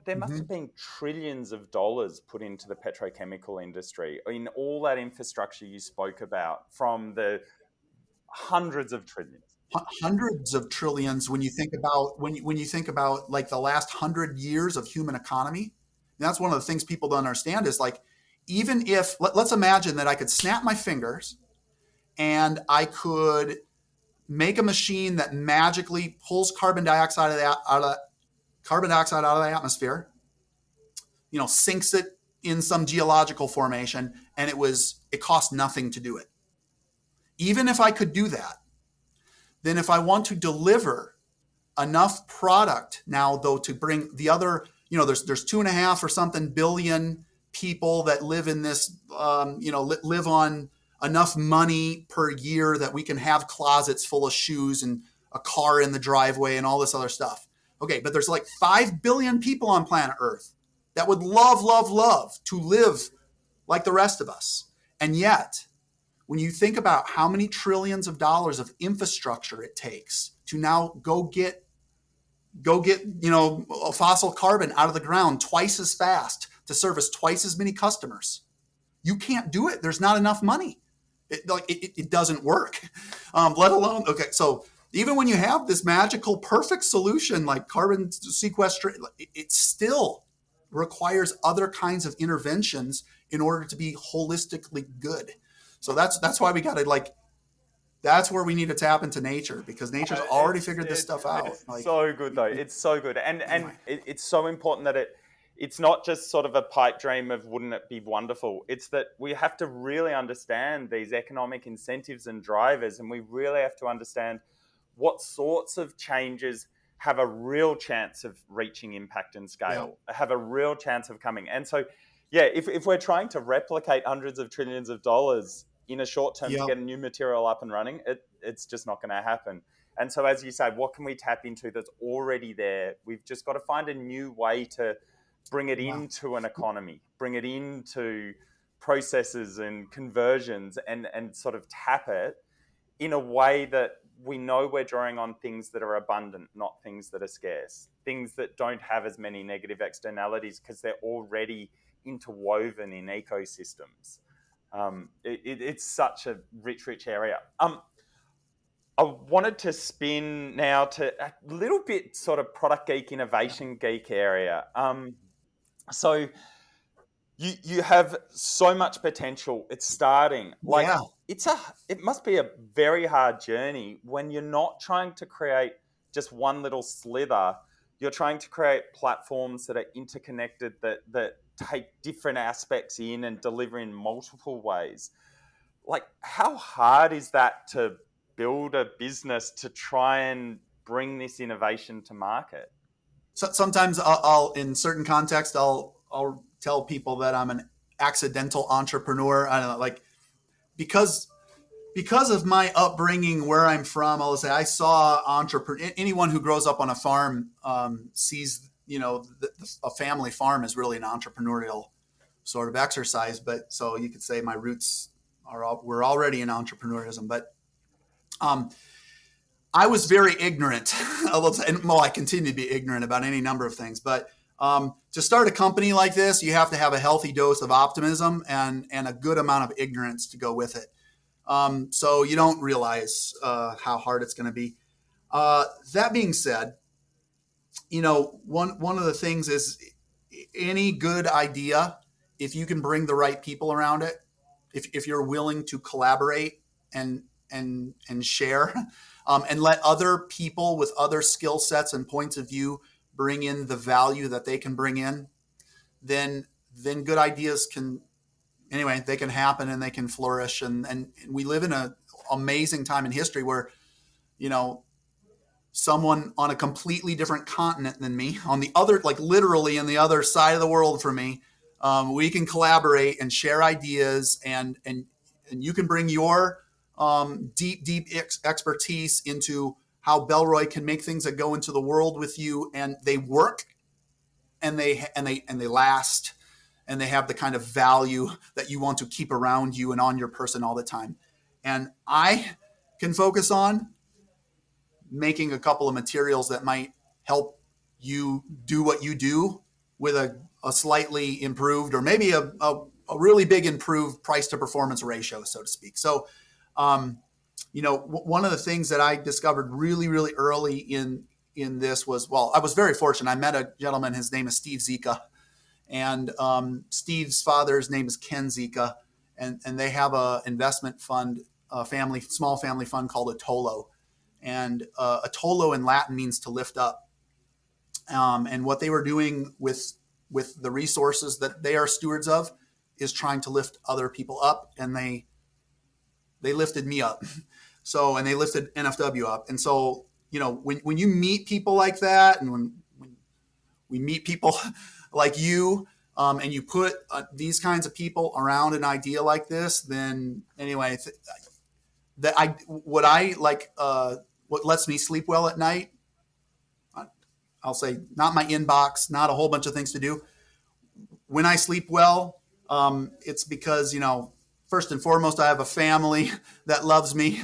there must mm-hmm. have been trillions of dollars put into the petrochemical industry in all that infrastructure you spoke about from the hundreds of trillions hundreds of trillions when you think about when you, when you think about like the last 100 years of human economy and that's one of the things people don't understand is like even if let, let's imagine that i could snap my fingers and i could make a machine that magically pulls carbon dioxide out of, the, out of carbon dioxide out of the atmosphere, you know, sinks it in some geological formation, and it was it cost nothing to do it. Even if I could do that, then if I want to deliver enough product now, though, to bring the other, you know, there's there's two and a half or something billion people that live in this, um, you know, live on enough money per year that we can have closets full of shoes and a car in the driveway and all this other stuff. Okay, but there's like 5 billion people on planet Earth that would love, love, love to live like the rest of us. And yet, when you think about how many trillions of dollars of infrastructure it takes to now go get go get you know fossil carbon out of the ground twice as fast to service twice as many customers you can't do it. There's not enough money. It, like it, it doesn't work. Um, let alone okay so even when you have this magical perfect solution like carbon sequestration it still requires other kinds of interventions in order to be holistically good. So that's that's why we got to like that's where we need to tap into nature because nature's uh, already figured this stuff out like, so good though. it's so good. And and it, it's so important that it it's not just sort of a pipe dream of wouldn't it be wonderful? It's that we have to really understand these economic incentives and drivers and we really have to understand what sorts of changes have a real chance of reaching impact and scale, yeah. have a real chance of coming. And so, yeah, if, if we're trying to replicate hundreds of trillions of dollars in a short term yeah. to get a new material up and running, it, it's just not going to happen. And so, as you said, what can we tap into that's already there? We've just got to find a new way to bring it wow. into an economy, bring it into processes and conversions, and and sort of tap it in a way that we know we're drawing on things that are abundant, not things that are scarce, things that don't have as many negative externalities because they're already interwoven in ecosystems. Um, it, it, it's such a rich, rich area. Um, I wanted to spin now to a little bit sort of product geek, innovation geek area. Um, so you you have so much potential. It's starting. Like yeah. it's a it must be a very hard journey when you're not trying to create just one little slither. You're trying to create platforms that are interconnected that that take different aspects in and deliver in multiple ways. Like how hard is that to build a business to try and bring this innovation to market? So sometimes I'll, I'll in certain context I'll I'll tell people that I'm an accidental entrepreneur. I don't know, like because because of my upbringing where I'm from, I'll say I saw entrepreneur. Anyone who grows up on a farm um, sees, you know, the, the, a family farm is really an entrepreneurial sort of exercise. But so you could say my roots are all, we're already in entrepreneurism. But um, I was very ignorant, and well, I continue to be ignorant about any number of things. But um, to start a company like this, you have to have a healthy dose of optimism and and a good amount of ignorance to go with it. Um, so you don't realize uh, how hard it's going to be. Uh, that being said, you know, one one of the things is any good idea, if you can bring the right people around it, if, if you're willing to collaborate and and and share, um, and let other people with other skill sets and points of view bring in the value that they can bring in, then then good ideas can anyway, they can happen and they can flourish. And, and we live in an amazing time in history where, you know, someone on a completely different continent than me, on the other, like literally in the other side of the world for me, um, we can collaborate and share ideas and, and, and you can bring your um, deep, deep ex- expertise into how Bellroy can make things that go into the world with you and they work and they, and they, and they last and they have the kind of value that you want to keep around you and on your person all the time. And I can focus on making a couple of materials that might help you do what you do with a, a slightly improved or maybe a, a, a, really big improved price to performance ratio, so to speak. So, um, you know, one of the things that I discovered really, really early in in this was well, I was very fortunate. I met a gentleman. His name is Steve Zika, and um, Steve's father's name is Ken Zika, and, and they have a investment fund, a family small family fund called Atolo, and uh, Atolo in Latin means to lift up. Um, and what they were doing with with the resources that they are stewards of is trying to lift other people up, and they they lifted me up. So and they lifted NFW up, and so you know when when you meet people like that, and when when we meet people like you um, and you put uh, these kinds of people around an idea like this, then anyway, th- that I what I like uh, what lets me sleep well at night. I'll say not my inbox, not a whole bunch of things to do. When I sleep well, um, it's because you know first and foremost I have a family that loves me,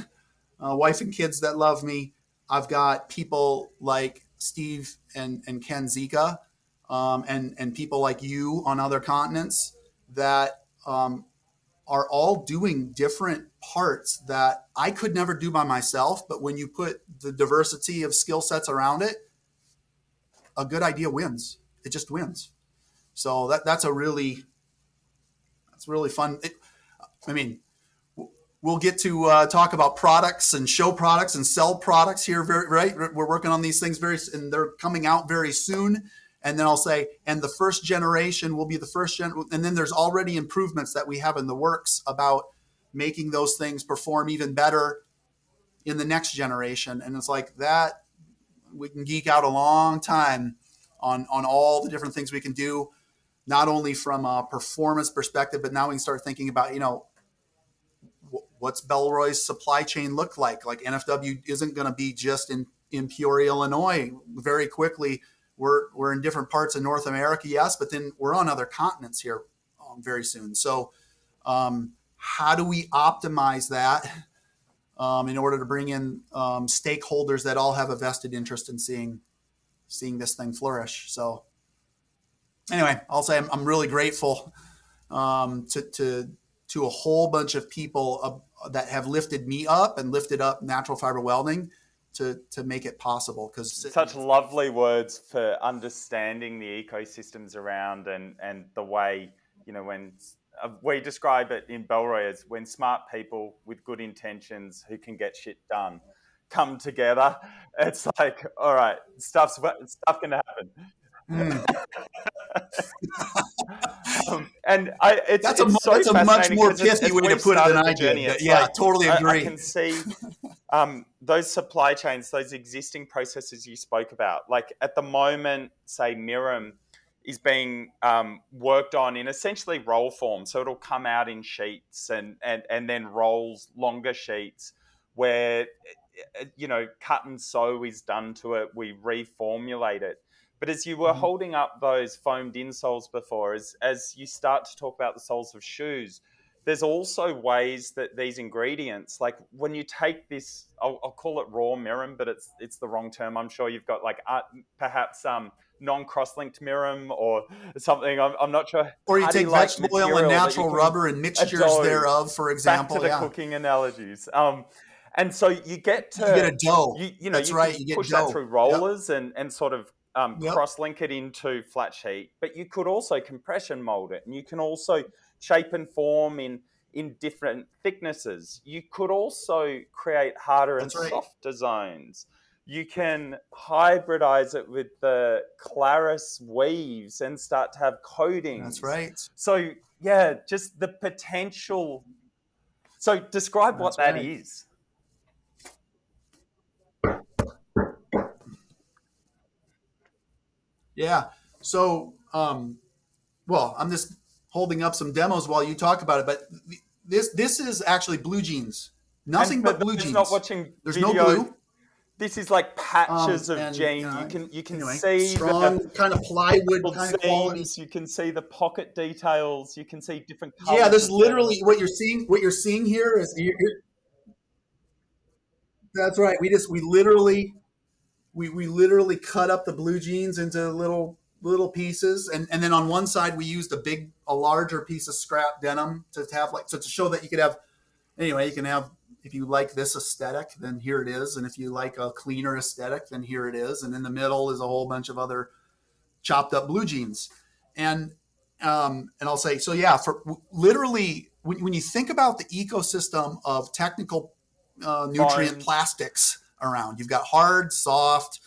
a wife and kids that love me. I've got people like Steve and, and Ken Zika um, and and people like you on other continents that um, are all doing different parts that I could never do by myself. But when you put the diversity of skill sets around it, a good idea wins. It just wins. So that that's a really that's really fun. It, I mean, we'll get to uh, talk about products and show products and sell products here. Very right. We're working on these things very, and they're coming out very soon and then I'll say, and the first generation will be the first gen, and then there's already improvements that we have in the works about making those things perform even better in the next generation. And it's like that we can geek out a long time on on all the different things we can do, not only from a performance perspective, but now we can start thinking about you know what's Bellroy's supply chain look like. Like NFW isn't going to be just in in Peoria, Illinois. Very quickly, we're we're in different parts of North America, yes, but then we're on other continents here um, very soon. So, um, how do we optimize that um, in order to bring in um, stakeholders that all have a vested interest in seeing seeing this thing flourish? So, anyway, I'll say I'm, I'm really grateful um, to to to a whole bunch of people that have lifted me up and lifted up natural fiber welding to to make it possible because such lovely words for understanding the ecosystems around and and the way you know when uh, we describe it in Bellroy as when smart people with good intentions who can get shit done come together. It's like all right stuff's stuff can happen mm. um, and I, it's, that's it's a, so that's a much more pithy way to put it than I did. Yeah, like, totally agree. I, I can see um, those supply chains, those existing processes you spoke about. Like at the moment, say Mirum is being um, worked on in essentially roll form. So it'll come out in sheets and, and, and then rolls longer sheets where, you know, cut and sew is done to it. We reformulate it. But as you were mm-hmm. holding up those foamed insoles before, as, as you start to talk about the soles of shoes, there's also ways that these ingredients, like when you take this, I'll, I'll, call it raw mirum, but it's it's the wrong term. I'm sure you've got like uh, perhaps um, non-cross-linked mirum or something. I'm, I'm not sure. Or you take vegetable oil and natural rubber and mixtures thereof, for example. Back to the yeah. cooking analogies. Um, and so you get to you get a dough. You, you know, That's you right. You push that through rollers yep. and and sort of um, yep. cross link it into flat sheet, but you could also compression mold it, and you can also shape and form in in different thicknesses. You could also create harder That's and right. softer zones. You can hybridize it with the Claris weaves and start to have coatings. That's right. So yeah, just the potential. So describe That's what that right. is. Yeah. So, um, well, I'm just holding up some demos while you talk about it, but this this is actually blue jeans. Nothing and, but, but blue jeans. Not watching. There's video. no blue. This is like patches um, of and, jeans. Uh, you can you can anyway, see strong the, kind of plywood kind of quality. You can see the pocket details. You can see different colors. Yeah, there's literally what you're seeing. What you're seeing here is you're, you're, that's right. We just we literally we, we literally cut up the blue jeans into little little pieces. And, and then on one side we used a big a larger piece of scrap denim to have like so to show that you could have anyway you can have if you like this aesthetic then here it is. And if you like a cleaner aesthetic then here it is. And in the middle is a whole bunch of other chopped up blue jeans. And um, and i'll say so yeah for literally when, when you think about the ecosystem of technical uh, nutrient Fine. plastics around. You've got hard, soft,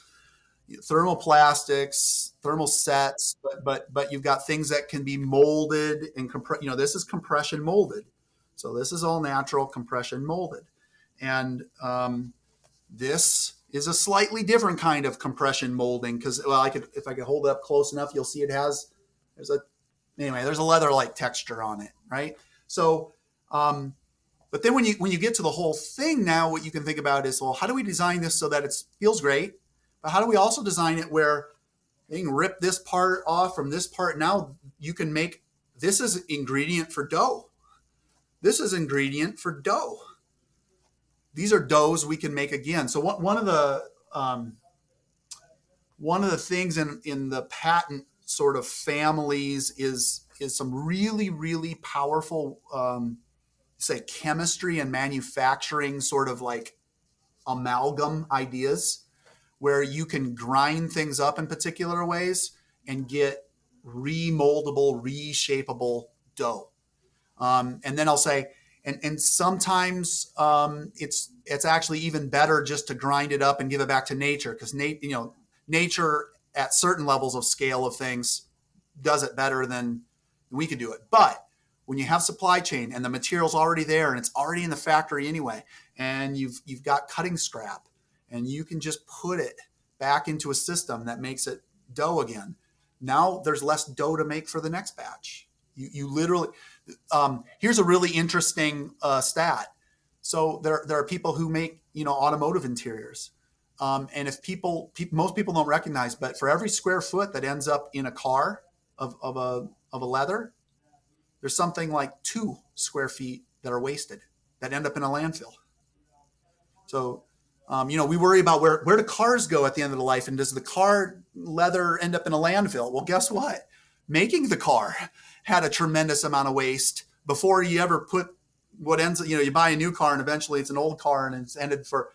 thermoplastics, thermosets, but but but you've got things that can be molded and compress. You know, this is compression molded, so this is all natural compression molded, and um, this is a slightly different kind of compression molding because well, I could if I could hold it up close enough, you'll see it has there's a anyway there's a leather like texture on it, right? So um, but then when you when you get to the whole thing now, what you can think about is, well, how do we design this so that it feels great? But how do we also design it where you can rip this part off from this part? Now you can make this is ingredient for dough. This is ingredient for dough. These are doughs we can make again. So one, one of the um, one of the things in in the patent sort of families is is some really really powerful um, say chemistry and manufacturing sort of like amalgam ideas where you can grind things up in particular ways and get remoldable, reshapable dough. Um, and then I'll say, and, and sometimes um, it's it's actually even better just to grind it up and give it back to nature because nat- you know nature at certain levels of scale of things does it better than we can do it. But when you have supply chain and the material's already there and it's already in the factory anyway, and you've you've got cutting scrap, and you can just put it back into a system that makes it dough again. Now there's less dough to make for the next batch. You, you literally, um, here's a really interesting uh, stat. So there, there are people who make, you know, automotive interiors. Um, and if people, pe- most people don't recognize, but for every square foot that ends up in a car of, of a, of a leather, there's something like two square feet that are wasted that end up in a landfill. So, um, you know, we worry about where, where do cars go at the end of the life and does the car leather end up in a landfill? Well, guess what? Making the car had a tremendous amount of waste before you ever put what ends, you know, you buy a new car and eventually it's an old car and it's ended for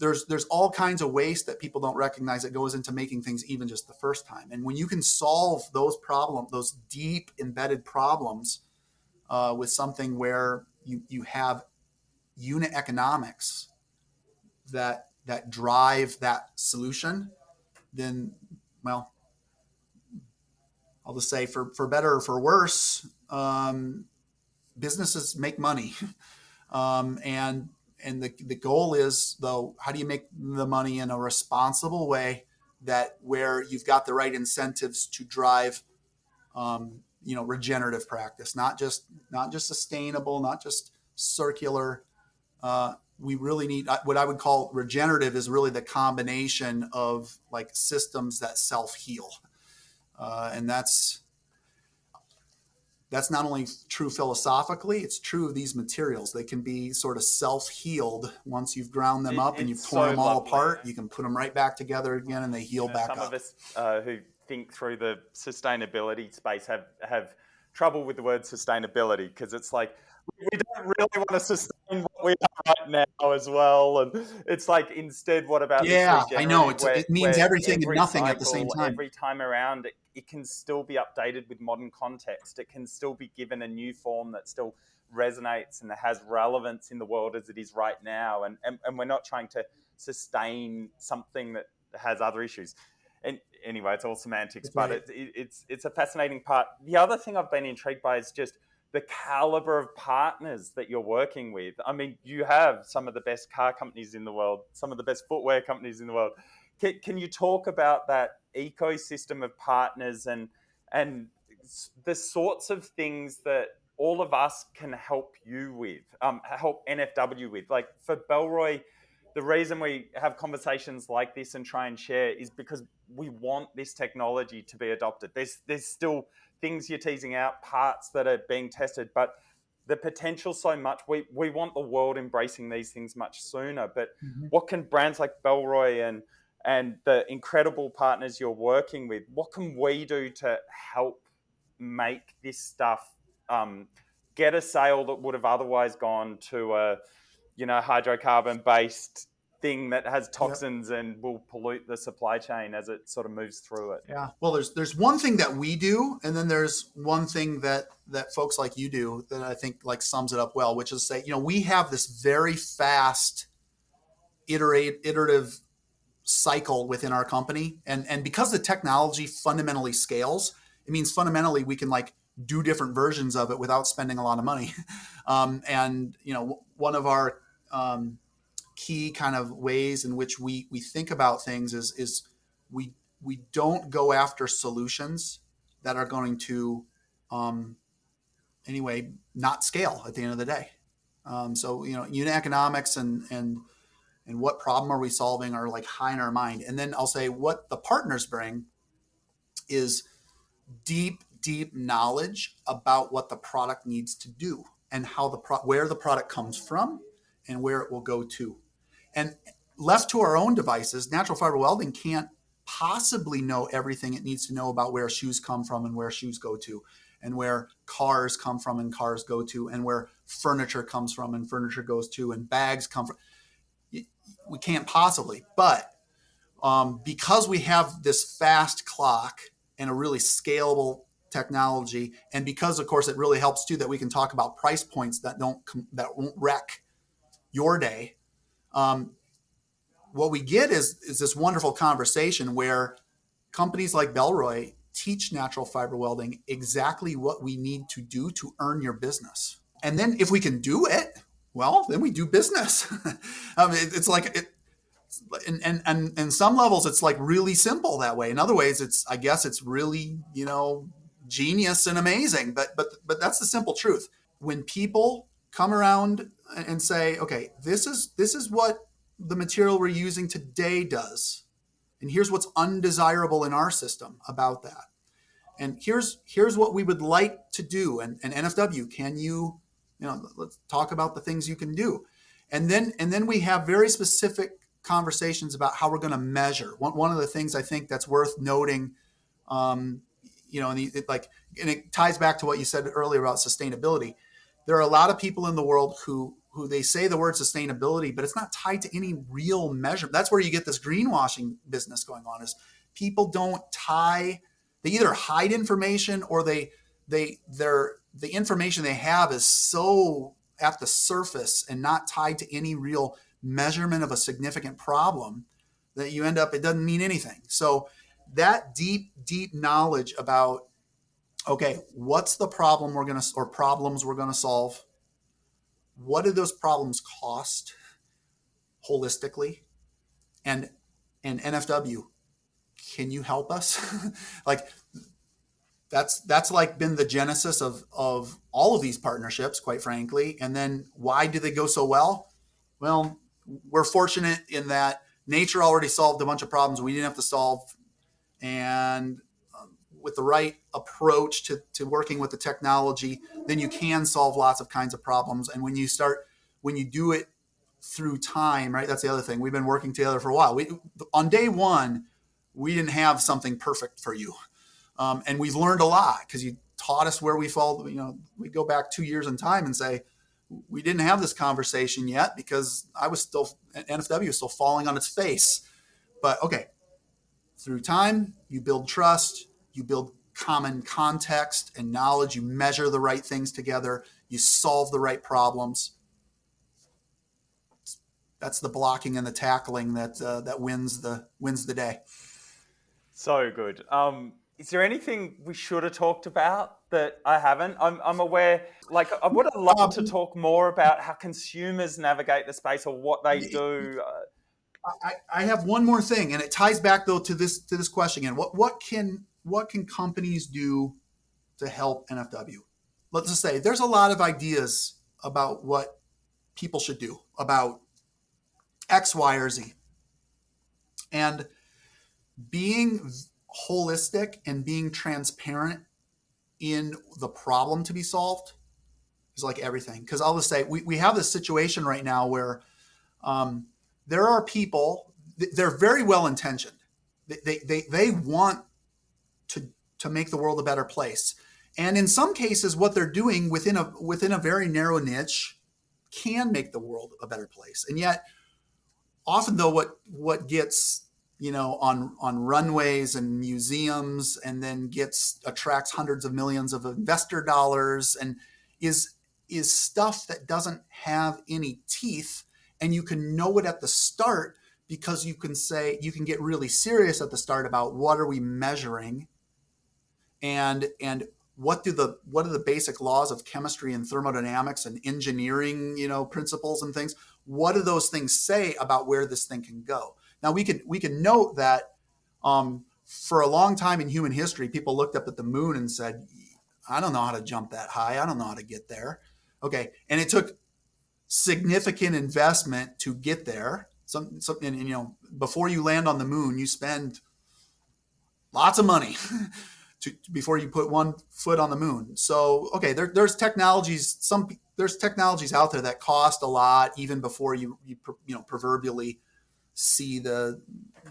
there's there's all kinds of waste that people don't recognize that goes into making things even just the first time. And when you can solve those problems, those deep embedded problems, uh, with something where you you have unit economics that that drive that solution, then well, I'll just say for for better or for worse, um, businesses make money, um, and and the, the goal is though how do you make the money in a responsible way that where you've got the right incentives to drive um, you know regenerative practice not just not just sustainable not just circular. Uh, we really need what i would call regenerative is really the combination of like systems that self heal uh, and that's that's not only true philosophically it's true of these materials. They can be sort of self-healed once you've ground them it, up and you've torn so them all lovely. apart. you can put them right back together again and they heal you know, back some up. some of us uh, who think through the sustainability space have have trouble with the word sustainability because it's like we don't really want to sustain what we have right now as well. And it's like instead, what about yeah? I know where, it means everything and nothing cycle, at the same time. Every time around, it, it can still be updated with modern context. It can still be given a new form that still resonates and has relevance in the world as it is right now. And, and, and we're not trying to sustain something that has other issues. And anyway, it's all semantics, but it, it, it's it's a fascinating part. The other thing I've been intrigued by is just the caliber of partners that you're working with. I mean, you have some of the best car companies in the world, some of the best footwear companies in the world. Can, can you talk about that ecosystem of partners and and the sorts of things that all of us can help you with, um, help NFW with? Like for Bellroy, the reason we have conversations like this and try and share is because we want this technology to be adopted. There's there's still things you're teasing out, parts that are being tested, but the potential so much. We we want the world embracing these things much sooner. But mm-hmm. what can brands like Bellroy and and the incredible partners you're working with, what can we do to help make this stuff um, get a sale that would have otherwise gone to a you know hydrocarbon based thing that has toxins yep. and will pollute the supply chain as it sort of moves through it. Yeah. Well, there's there's one thing that we do, and then there's one thing that that folks like you do that I think like sums it up well, which is say, you know, we have this very fast iterate iterative cycle within our company, and and because the technology fundamentally scales, it means fundamentally we can like do different versions of it without spending a lot of money. Um, and you know, one of our um, key kind of ways in which we we think about things is is we we don't go after solutions that are going to um, anyway not scale at the end of the day. Um, so you know, unit economics and and and what problem are we solving are like high in our mind. And then I'll say what the partners bring is deep deep knowledge about what the product needs to do and how the pro- where the product comes from and where it will go to. And left to our own devices, natural fiber welding can't possibly know everything it needs to know about where shoes come from and where shoes go to, and where cars come from and cars go to, and where furniture comes from and furniture goes to, and bags come from. We can't possibly, but um, because we have this fast clock and a really scalable technology, and because of course it really helps too that we can talk about price points that don't that won't wreck your day um, what we get is is this wonderful conversation where companies like Bellroy teach natural fiber welding exactly what we need to do to earn your business. And then if we can do it, well, then we do business. um, it, it's like it, and, and and and some levels it's like really simple that way. In other ways, it's I guess it's really you know genius and amazing. But but but that's the simple truth. When people come around and say, okay, this is this is what the material we're using today does. And here's what's undesirable in our system about that. And here's here's what we would like to do. And, and NFW, can you, you know, let's talk about the things you can do. And then and then we have very specific conversations about how we're going to measure. One, one of the things I think that's worth noting, um, you know, and the, it, like, and it ties back to what you said earlier about sustainability there are a lot of people in the world who who they say the word sustainability, but it's not tied to any real measure. That's where you get this greenwashing business going on. Is people don't tie they either hide information or they they their the information they have is so at the surface and not tied to any real measurement of a significant problem that you end up it doesn't mean anything. So that deep deep knowledge about okay, what's the problem we're going to, or problems we're going to solve? What do those problems cost holistically? And, and NFW, can you help us? like that's that's like been the genesis of of all of these partnerships, quite frankly. And then why do they go so well? Well, we're fortunate in that nature already solved a bunch of problems we didn't have to solve, and with the right approach to, to working with the technology, then you can solve lots of kinds of problems. And when you start, when you do it through time, right? That's the other thing. We've been working together for a while. We on day one, we didn't have something perfect for you, um, and we've learned a lot because you taught us where we fall. You know, we go back two years in time and say we didn't have this conversation yet because I was still NFW still falling on its face. But okay, through time, you build trust, you build common context and knowledge, you measure the right things together, you solve the right problems that's the blocking and the tackling that uh, that wins the wins the day. So good. Um, is there anything we should have talked about that I haven't? I'm, I'm aware, like, I would have loved um, to talk more about how consumers navigate the space or what they do. I, I have one more thing, and it ties back though to this to this question again. What what can what can companies do to help NFW? Let's just say there's a lot of ideas about what people should do about X, Y, or Z. And being holistic and being transparent in the problem to be solved is like everything. Because I'll just say, we, we have this situation right now where um, there are people, they're very well intentioned. They, they, they, they want to, make the world a better place. And in some cases, what they're doing within a within a very narrow niche can make the world a better place. And yet, often though what what gets you know on on runways and museums and then gets attracts hundreds of millions of investor dollars and is is stuff that doesn't have any teeth and you can know it at the start because you can say you can get really serious at the start about what are we measuring and and what do the what are the basic laws of chemistry and thermodynamics and engineering you know principles and things what do those things say about where this thing can go? Now we can we can note that um, for a long time in human history, people looked up at the moon and said, "I don't know how to jump that high. I don't know how to get there." Okay, and it took significant investment to get there. Some, some and, and, you know, before you land on the moon, you spend lots of money to, before you put one foot on the moon. So, okay, there, there's technologies. Some there's technologies out there that cost a lot even before you you, you know proverbially see the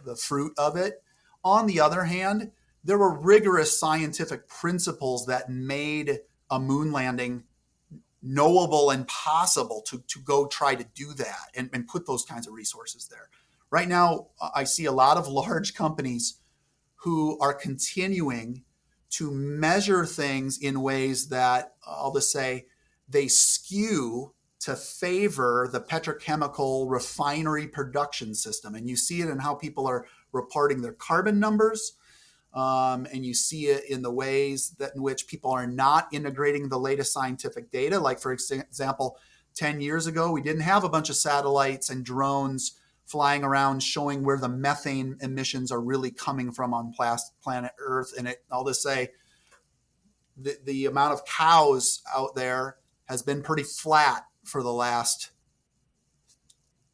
the fruit of it. On the other hand, there were rigorous scientific principles that made a moon landing knowable and possible to, to go try to do that and, and put those kinds of resources there. Right now, I see a lot of large companies who are continuing to measure things in ways that I'll just say they skew to favor the petrochemical refinery production system. And you see it in how people are reporting their carbon numbers. Um, and you see it in the ways that in which people are not integrating the latest scientific data. Like, for example, 10 years ago, we didn't have a bunch of satellites and drones flying around showing where the methane emissions are really coming from on planet Earth. And it, I'll just say the, the amount of cows out there has been pretty flat for the last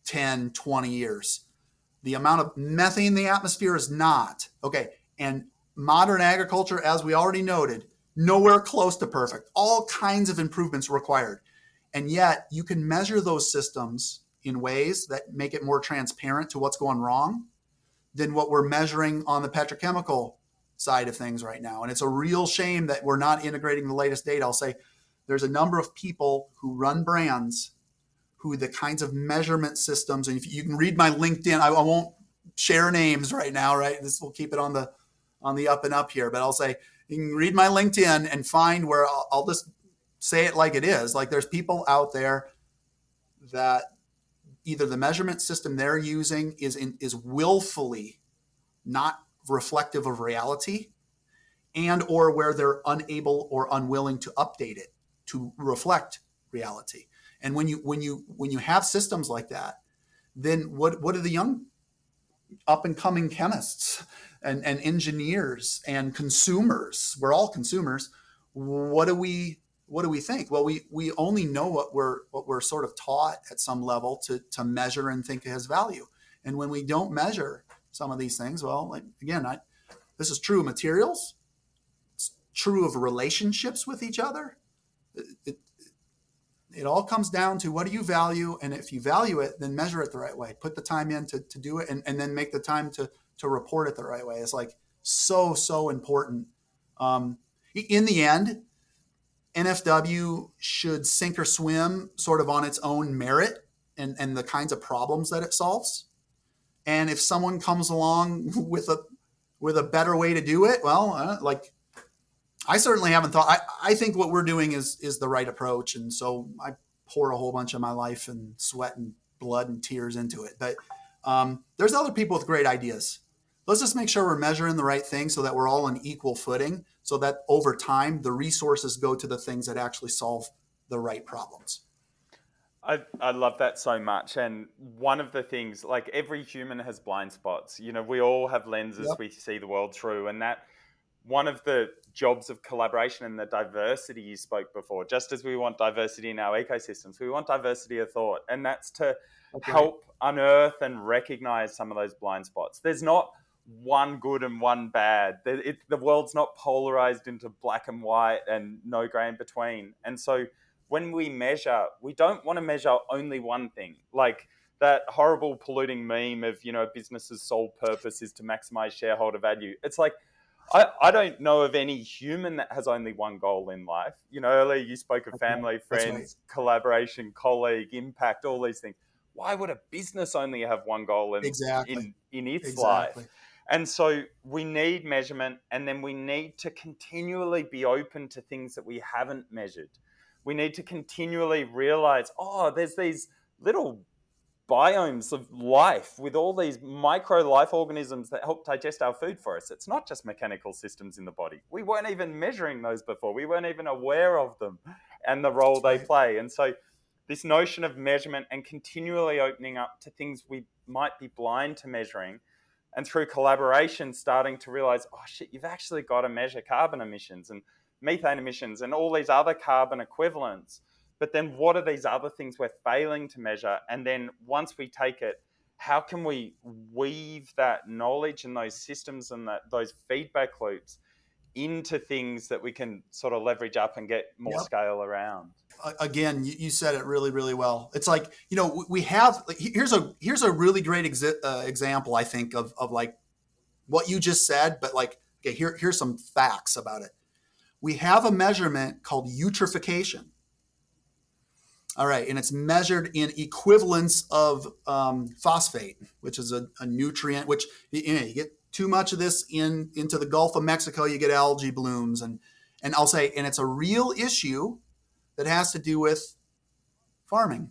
10, 20 years. The amount of methane in the atmosphere is not. Okay. And modern agriculture, as we already noted, nowhere close to perfect. All kinds of improvements required. And yet you can measure those systems in ways that make it more transparent to what's going wrong than what we're measuring on the petrochemical side of things right now. And it's a real shame that we're not integrating the latest data. I'll say there's a number of people who run brands who the kinds of measurement systems and if you can read my linkedin I, I, won't share names right now right this will keep it on the on the up and up here but i'll say you can read my linkedin and find where i'll, I'll just say it like it is like there's people out there that either the measurement system they're using is in, is willfully not reflective of reality and or where they're unable or unwilling to update it to reflect reality. And when you when you when you have systems like that, then what what do the young up and coming chemists and, and engineers and consumers. We're all consumers. What do we what do we think? Well, we we only know what we're what we're sort of taught at some level to to measure and think has value. And when we don't measure some of these things, well, like again, I, this is true of materials. It's true of relationships with each other. It, it, it all comes down to what do you value and if you value it then measure it the right way put the time in to, to do it and, and then make the time to to report it the right way it's like so so important um, in the end nfw should sink or swim sort of on its own merit and, and the kinds of problems that it solves and if someone comes along with a with a better way to do it well uh, like I certainly haven't thought. I, I think what we're doing is is the right approach, and so I pour a whole bunch of my life and sweat and blood and tears into it. But um, there's other people with great ideas. Let's just make sure we're measuring the right thing so that we're all on equal footing, so that over time the resources go to the things that actually solve the right problems. I, I love that so much. And one of the things, like every human has blind spots. You know, we all have lenses yep. we see the world through, and that one of the jobs of collaboration and the diversity you spoke before, just as we want diversity in our ecosystems, we want diversity of thought. And that's to okay. help unearth and recognize some of those blind spots. There's not one good and one bad. It, the world's not polarized into black and white and no gray in between. And so when we measure, we don't want to measure only one thing. Like that horrible polluting meme of, you know, a business's sole purpose is to maximize shareholder value. It's like, I, I don't know of any human that has only one goal in life. You know, earlier you spoke of family, friends, right. collaboration, colleague, impact, all these things. Why would a business only have one goal in, exactly. in, in its exactly. life? And so we need measurement, and then we need to continually be open to things that we haven't measured. We need to continually realize, oh, there's these little biomes of life with all these micro life organisms that help digest our food for us. It's not just mechanical systems in the body. We weren't even measuring those before. We weren't even aware of them and the role they play. And so this notion of measurement and continually opening up to things we might be blind to measuring and through collaboration starting to realize, oh shit, you've actually got to measure carbon emissions and methane emissions and all these other carbon equivalents but then what are these other things we're failing to measure? And then once we take it, how can we weave that knowledge and those systems and that those feedback loops into things that we can sort of leverage up and get more yep. scale around? Again, you said it really, really well. It's like you know we have here's a here's a really great exi- uh, example I think of of like what you just said, but like okay here here's some facts about it. We have a measurement called eutrophication all right, and it's measured in equivalence of um, phosphate, which is a, a nutrient. Which you, know, you get too much of this in into the Gulf of Mexico, you get algae blooms, and and I'll say, and it's a real issue that has to do with farming,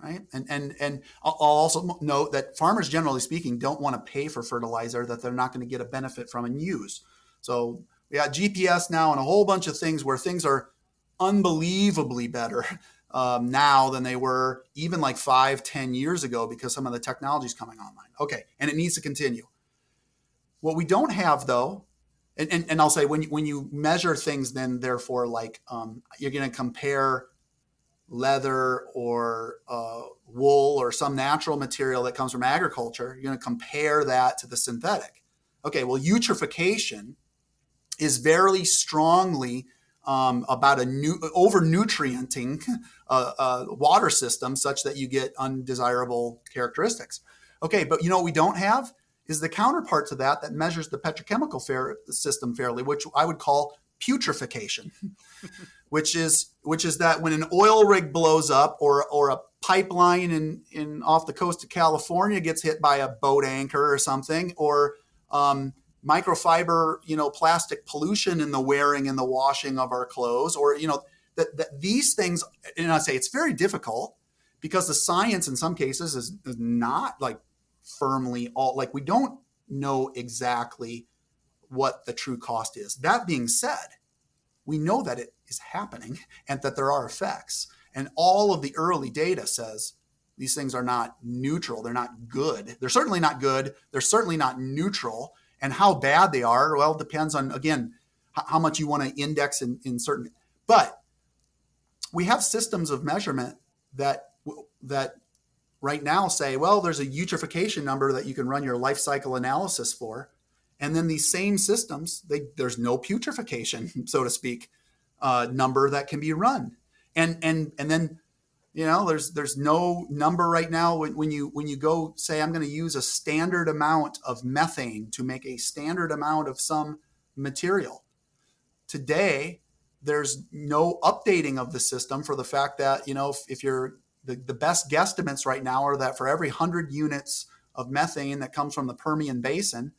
right? And and and I'll also note that farmers, generally speaking, don't want to pay for fertilizer that they're not going to get a benefit from and use. So we got GPS now and a whole bunch of things where things are unbelievably better um, now than they were even like five, ten years ago because some of the technology is coming online. Okay, and it needs to continue. What we don't have though, and, and, and I'll say when you, when you measure things, then therefore like um, you're going to compare leather or uh, wool or some natural material that comes from agriculture. You're going to compare that to the synthetic. Okay, well, eutrophication is very strongly um, about a new over nutrienting uh, uh, water system such that you get undesirable characteristics. Okay, but you know what we don't have is the counterpart to that that measures the petrochemical fair, system fairly, which I would call putrefaction, which is which is that when an oil rig blows up or or a pipeline in in off the coast of California gets hit by a boat anchor or something, or um, microfiber, you know, plastic pollution in the wearing and the washing of our clothes, or you know, that, that these things. And I say it's very difficult because the science in some cases is, is not like firmly all like we don't know exactly what the true cost is. That being said, we know that it is happening and that there are effects. And all of the early data says These things are not neutral. They're not good. They're certainly not good. They're certainly not neutral. And how bad they are, well, depends on, again, how much you want to index in, in certain. But we have systems of measurement that that right now say, well, there's a eutrophication number that you can run your life cycle analysis for, and then these same systems, they, there's no putrefaction, so to speak, uh, number that can be run, and and and then you know there's there's no number right now when, when you when you go say i'm going to use a standard amount of methane to make a standard amount of some material. Today there's no updating of the system for the fact that you know if, if you're the, the best guesstimates right now are that for every 100 units of methane that comes from the permian basin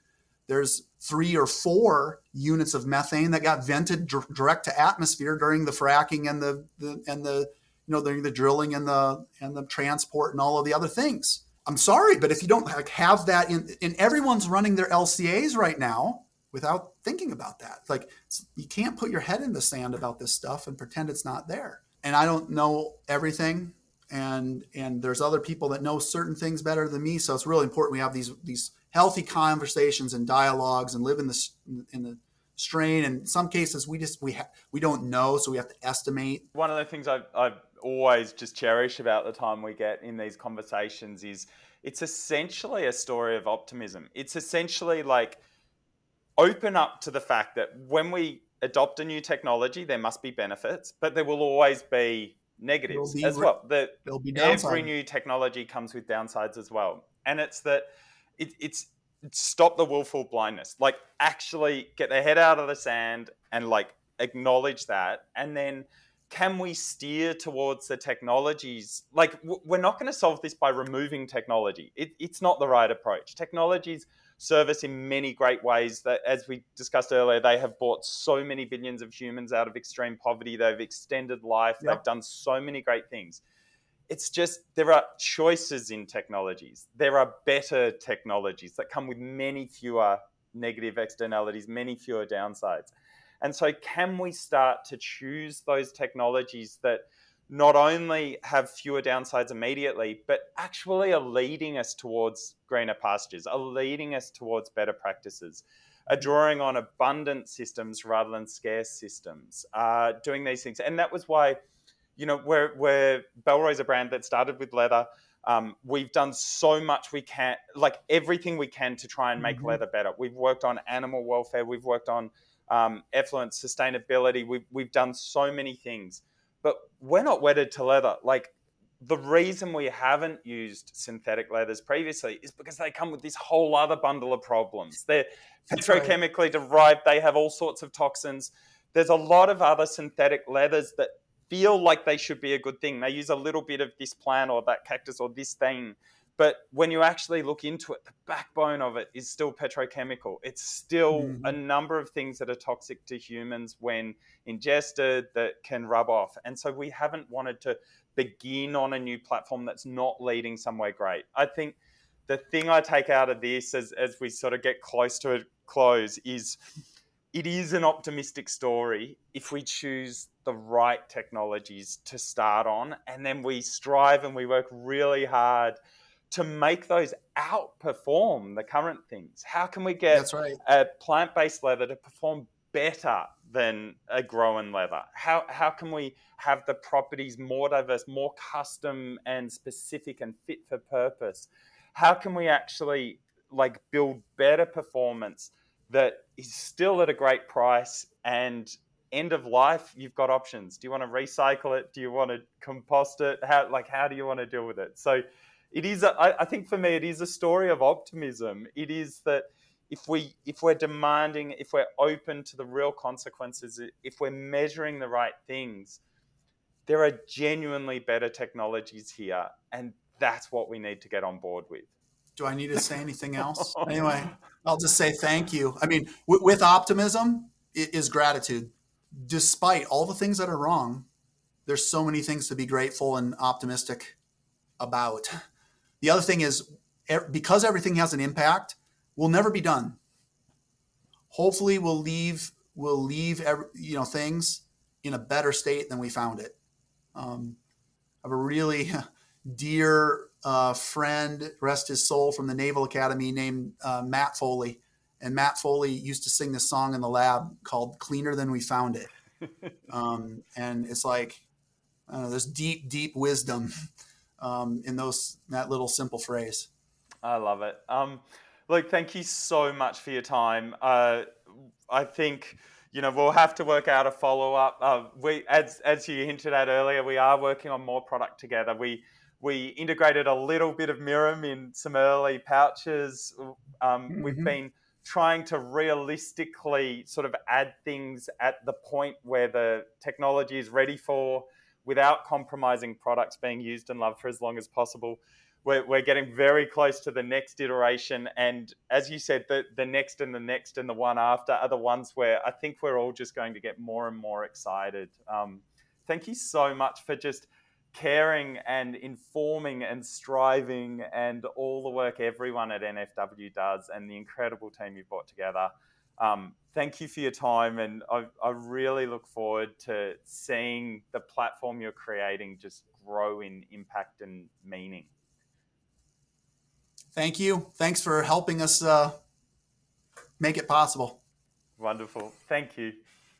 there's three or four units of methane that got vented direct to atmosphere during the fracking and the, the and the you know the, the drilling and the and the transport and all of the other things. I'm sorry but if you don't have that in and everyone's running their lcas right now without thinking about that like you can't put your head in the sand about this stuff and pretend it's not there. And i don't know everything and and there's other people that know certain things better than me. So it's really important we have these these healthy conversations and dialogues and live in the in the strain. And in some cases we just we ha- we don't know so we have to estimate. One of the things I've, I've always just cherish about the time we get in these conversations is it's essentially a story of optimism. It's essentially like open up to the fact that when we adopt a new technology, there must be benefits, but there will always be negatives be, as well. Every new technology comes with downsides as well, and it's that it, it's stop the willful blindness. Like actually get their head out of the sand and like acknowledge that, and then can we steer towards the technologies? Like, we're not going to solve this by removing technology. It, it's not the right approach. Technologies serve us in many great ways that, as we discussed earlier, they have brought so many billions of humans out of extreme poverty. They've extended life. Yep. They've done so many great things. It's just there are choices in technologies. There are better technologies that come with many fewer negative externalities, many fewer downsides. And so, can we start to choose those technologies that not only have fewer downsides immediately, but actually are leading us towards greener pastures, are leading us towards better practices, are drawing on abundant systems rather than scarce systems, uh, doing these things. And that was why, you know, we're, we're Bellroy's a brand that started with leather. Um, we've done so much we can, like everything we can to try and make mm-hmm. leather better. We've worked on animal welfare, we've worked on um, effluent, sustainability. We've, we've done so many things, but we're not wedded to leather. Like the reason we haven't used synthetic leathers previously is because they come with this whole other bundle of problems. They're petrochemically derived, they have all sorts of toxins. There's a lot of other synthetic leathers that feel like they should be a good thing. They use a little bit of this plant or that cactus or this thing but when you actually look into it, the backbone of it is still petrochemical. It's still mm-hmm. a number of things that are toxic to humans when ingested that can rub off. And so we haven't wanted to begin on a new platform that's not leading somewhere great. I think the thing I take out of this as, as we sort of get close to a close is it is an optimistic story if we choose the right technologies to start on and then we strive and we work really hard to make those outperform the current things? How can we get right. a plant based leather to perform better than a grown leather? How, how can we have the properties more diverse, more custom and specific and fit for purpose? How can we actually like build better performance that is still at a great price and end of life you've got options do you want to recycle it do you want to compost it how like how do you want to deal with it so it is a, I, I think for me it is a story of optimism. It is that if we if we're demanding if we're open to the real consequences if we're measuring the right things there are genuinely better technologies here and that's what we need to get on board with. Do i need to say anything else? Anyway i'll just say thank you. I mean w- with optimism it is gratitude. Despite all the things that are wrong there's so many things to be grateful and optimistic about the other thing is because everything has an impact, we'll never be done. Hopefully, we'll leave we'll leave every, you know things in a better state than we found it. Um, I have a really dear uh, friend, rest his soul, from the Naval Academy named uh, Matt Foley. And Matt Foley used to sing this song in the lab called Cleaner Than We Found It. um, and it's like, I don't know, there's deep, deep wisdom um, in those that little simple phrase. I love it. Um, Luke, thank you so much for your time. Uh, I think you know we'll have to work out a follow up. Uh, we, as as you hinted at earlier, we are working on more product together. We we integrated a little bit of Mirum in some early pouches. Um, mm-hmm. We've been trying to realistically sort of add things at the point where the technology is ready for without compromising products being used and loved for as long as possible we're, we're getting very close to the next iteration. And as you said, the, the next and the next and the one after are the ones where I think we're all just going to get more and more excited. Um, thank you so much for just caring and informing and striving and all the work everyone at NFW does and the incredible team you've brought together. Um, thank you for your time, and I, I, really look forward to seeing the platform you're creating just grow in impact and meaning thank you. Thanks for helping us uh, make it possible. Wonderful. Thank you.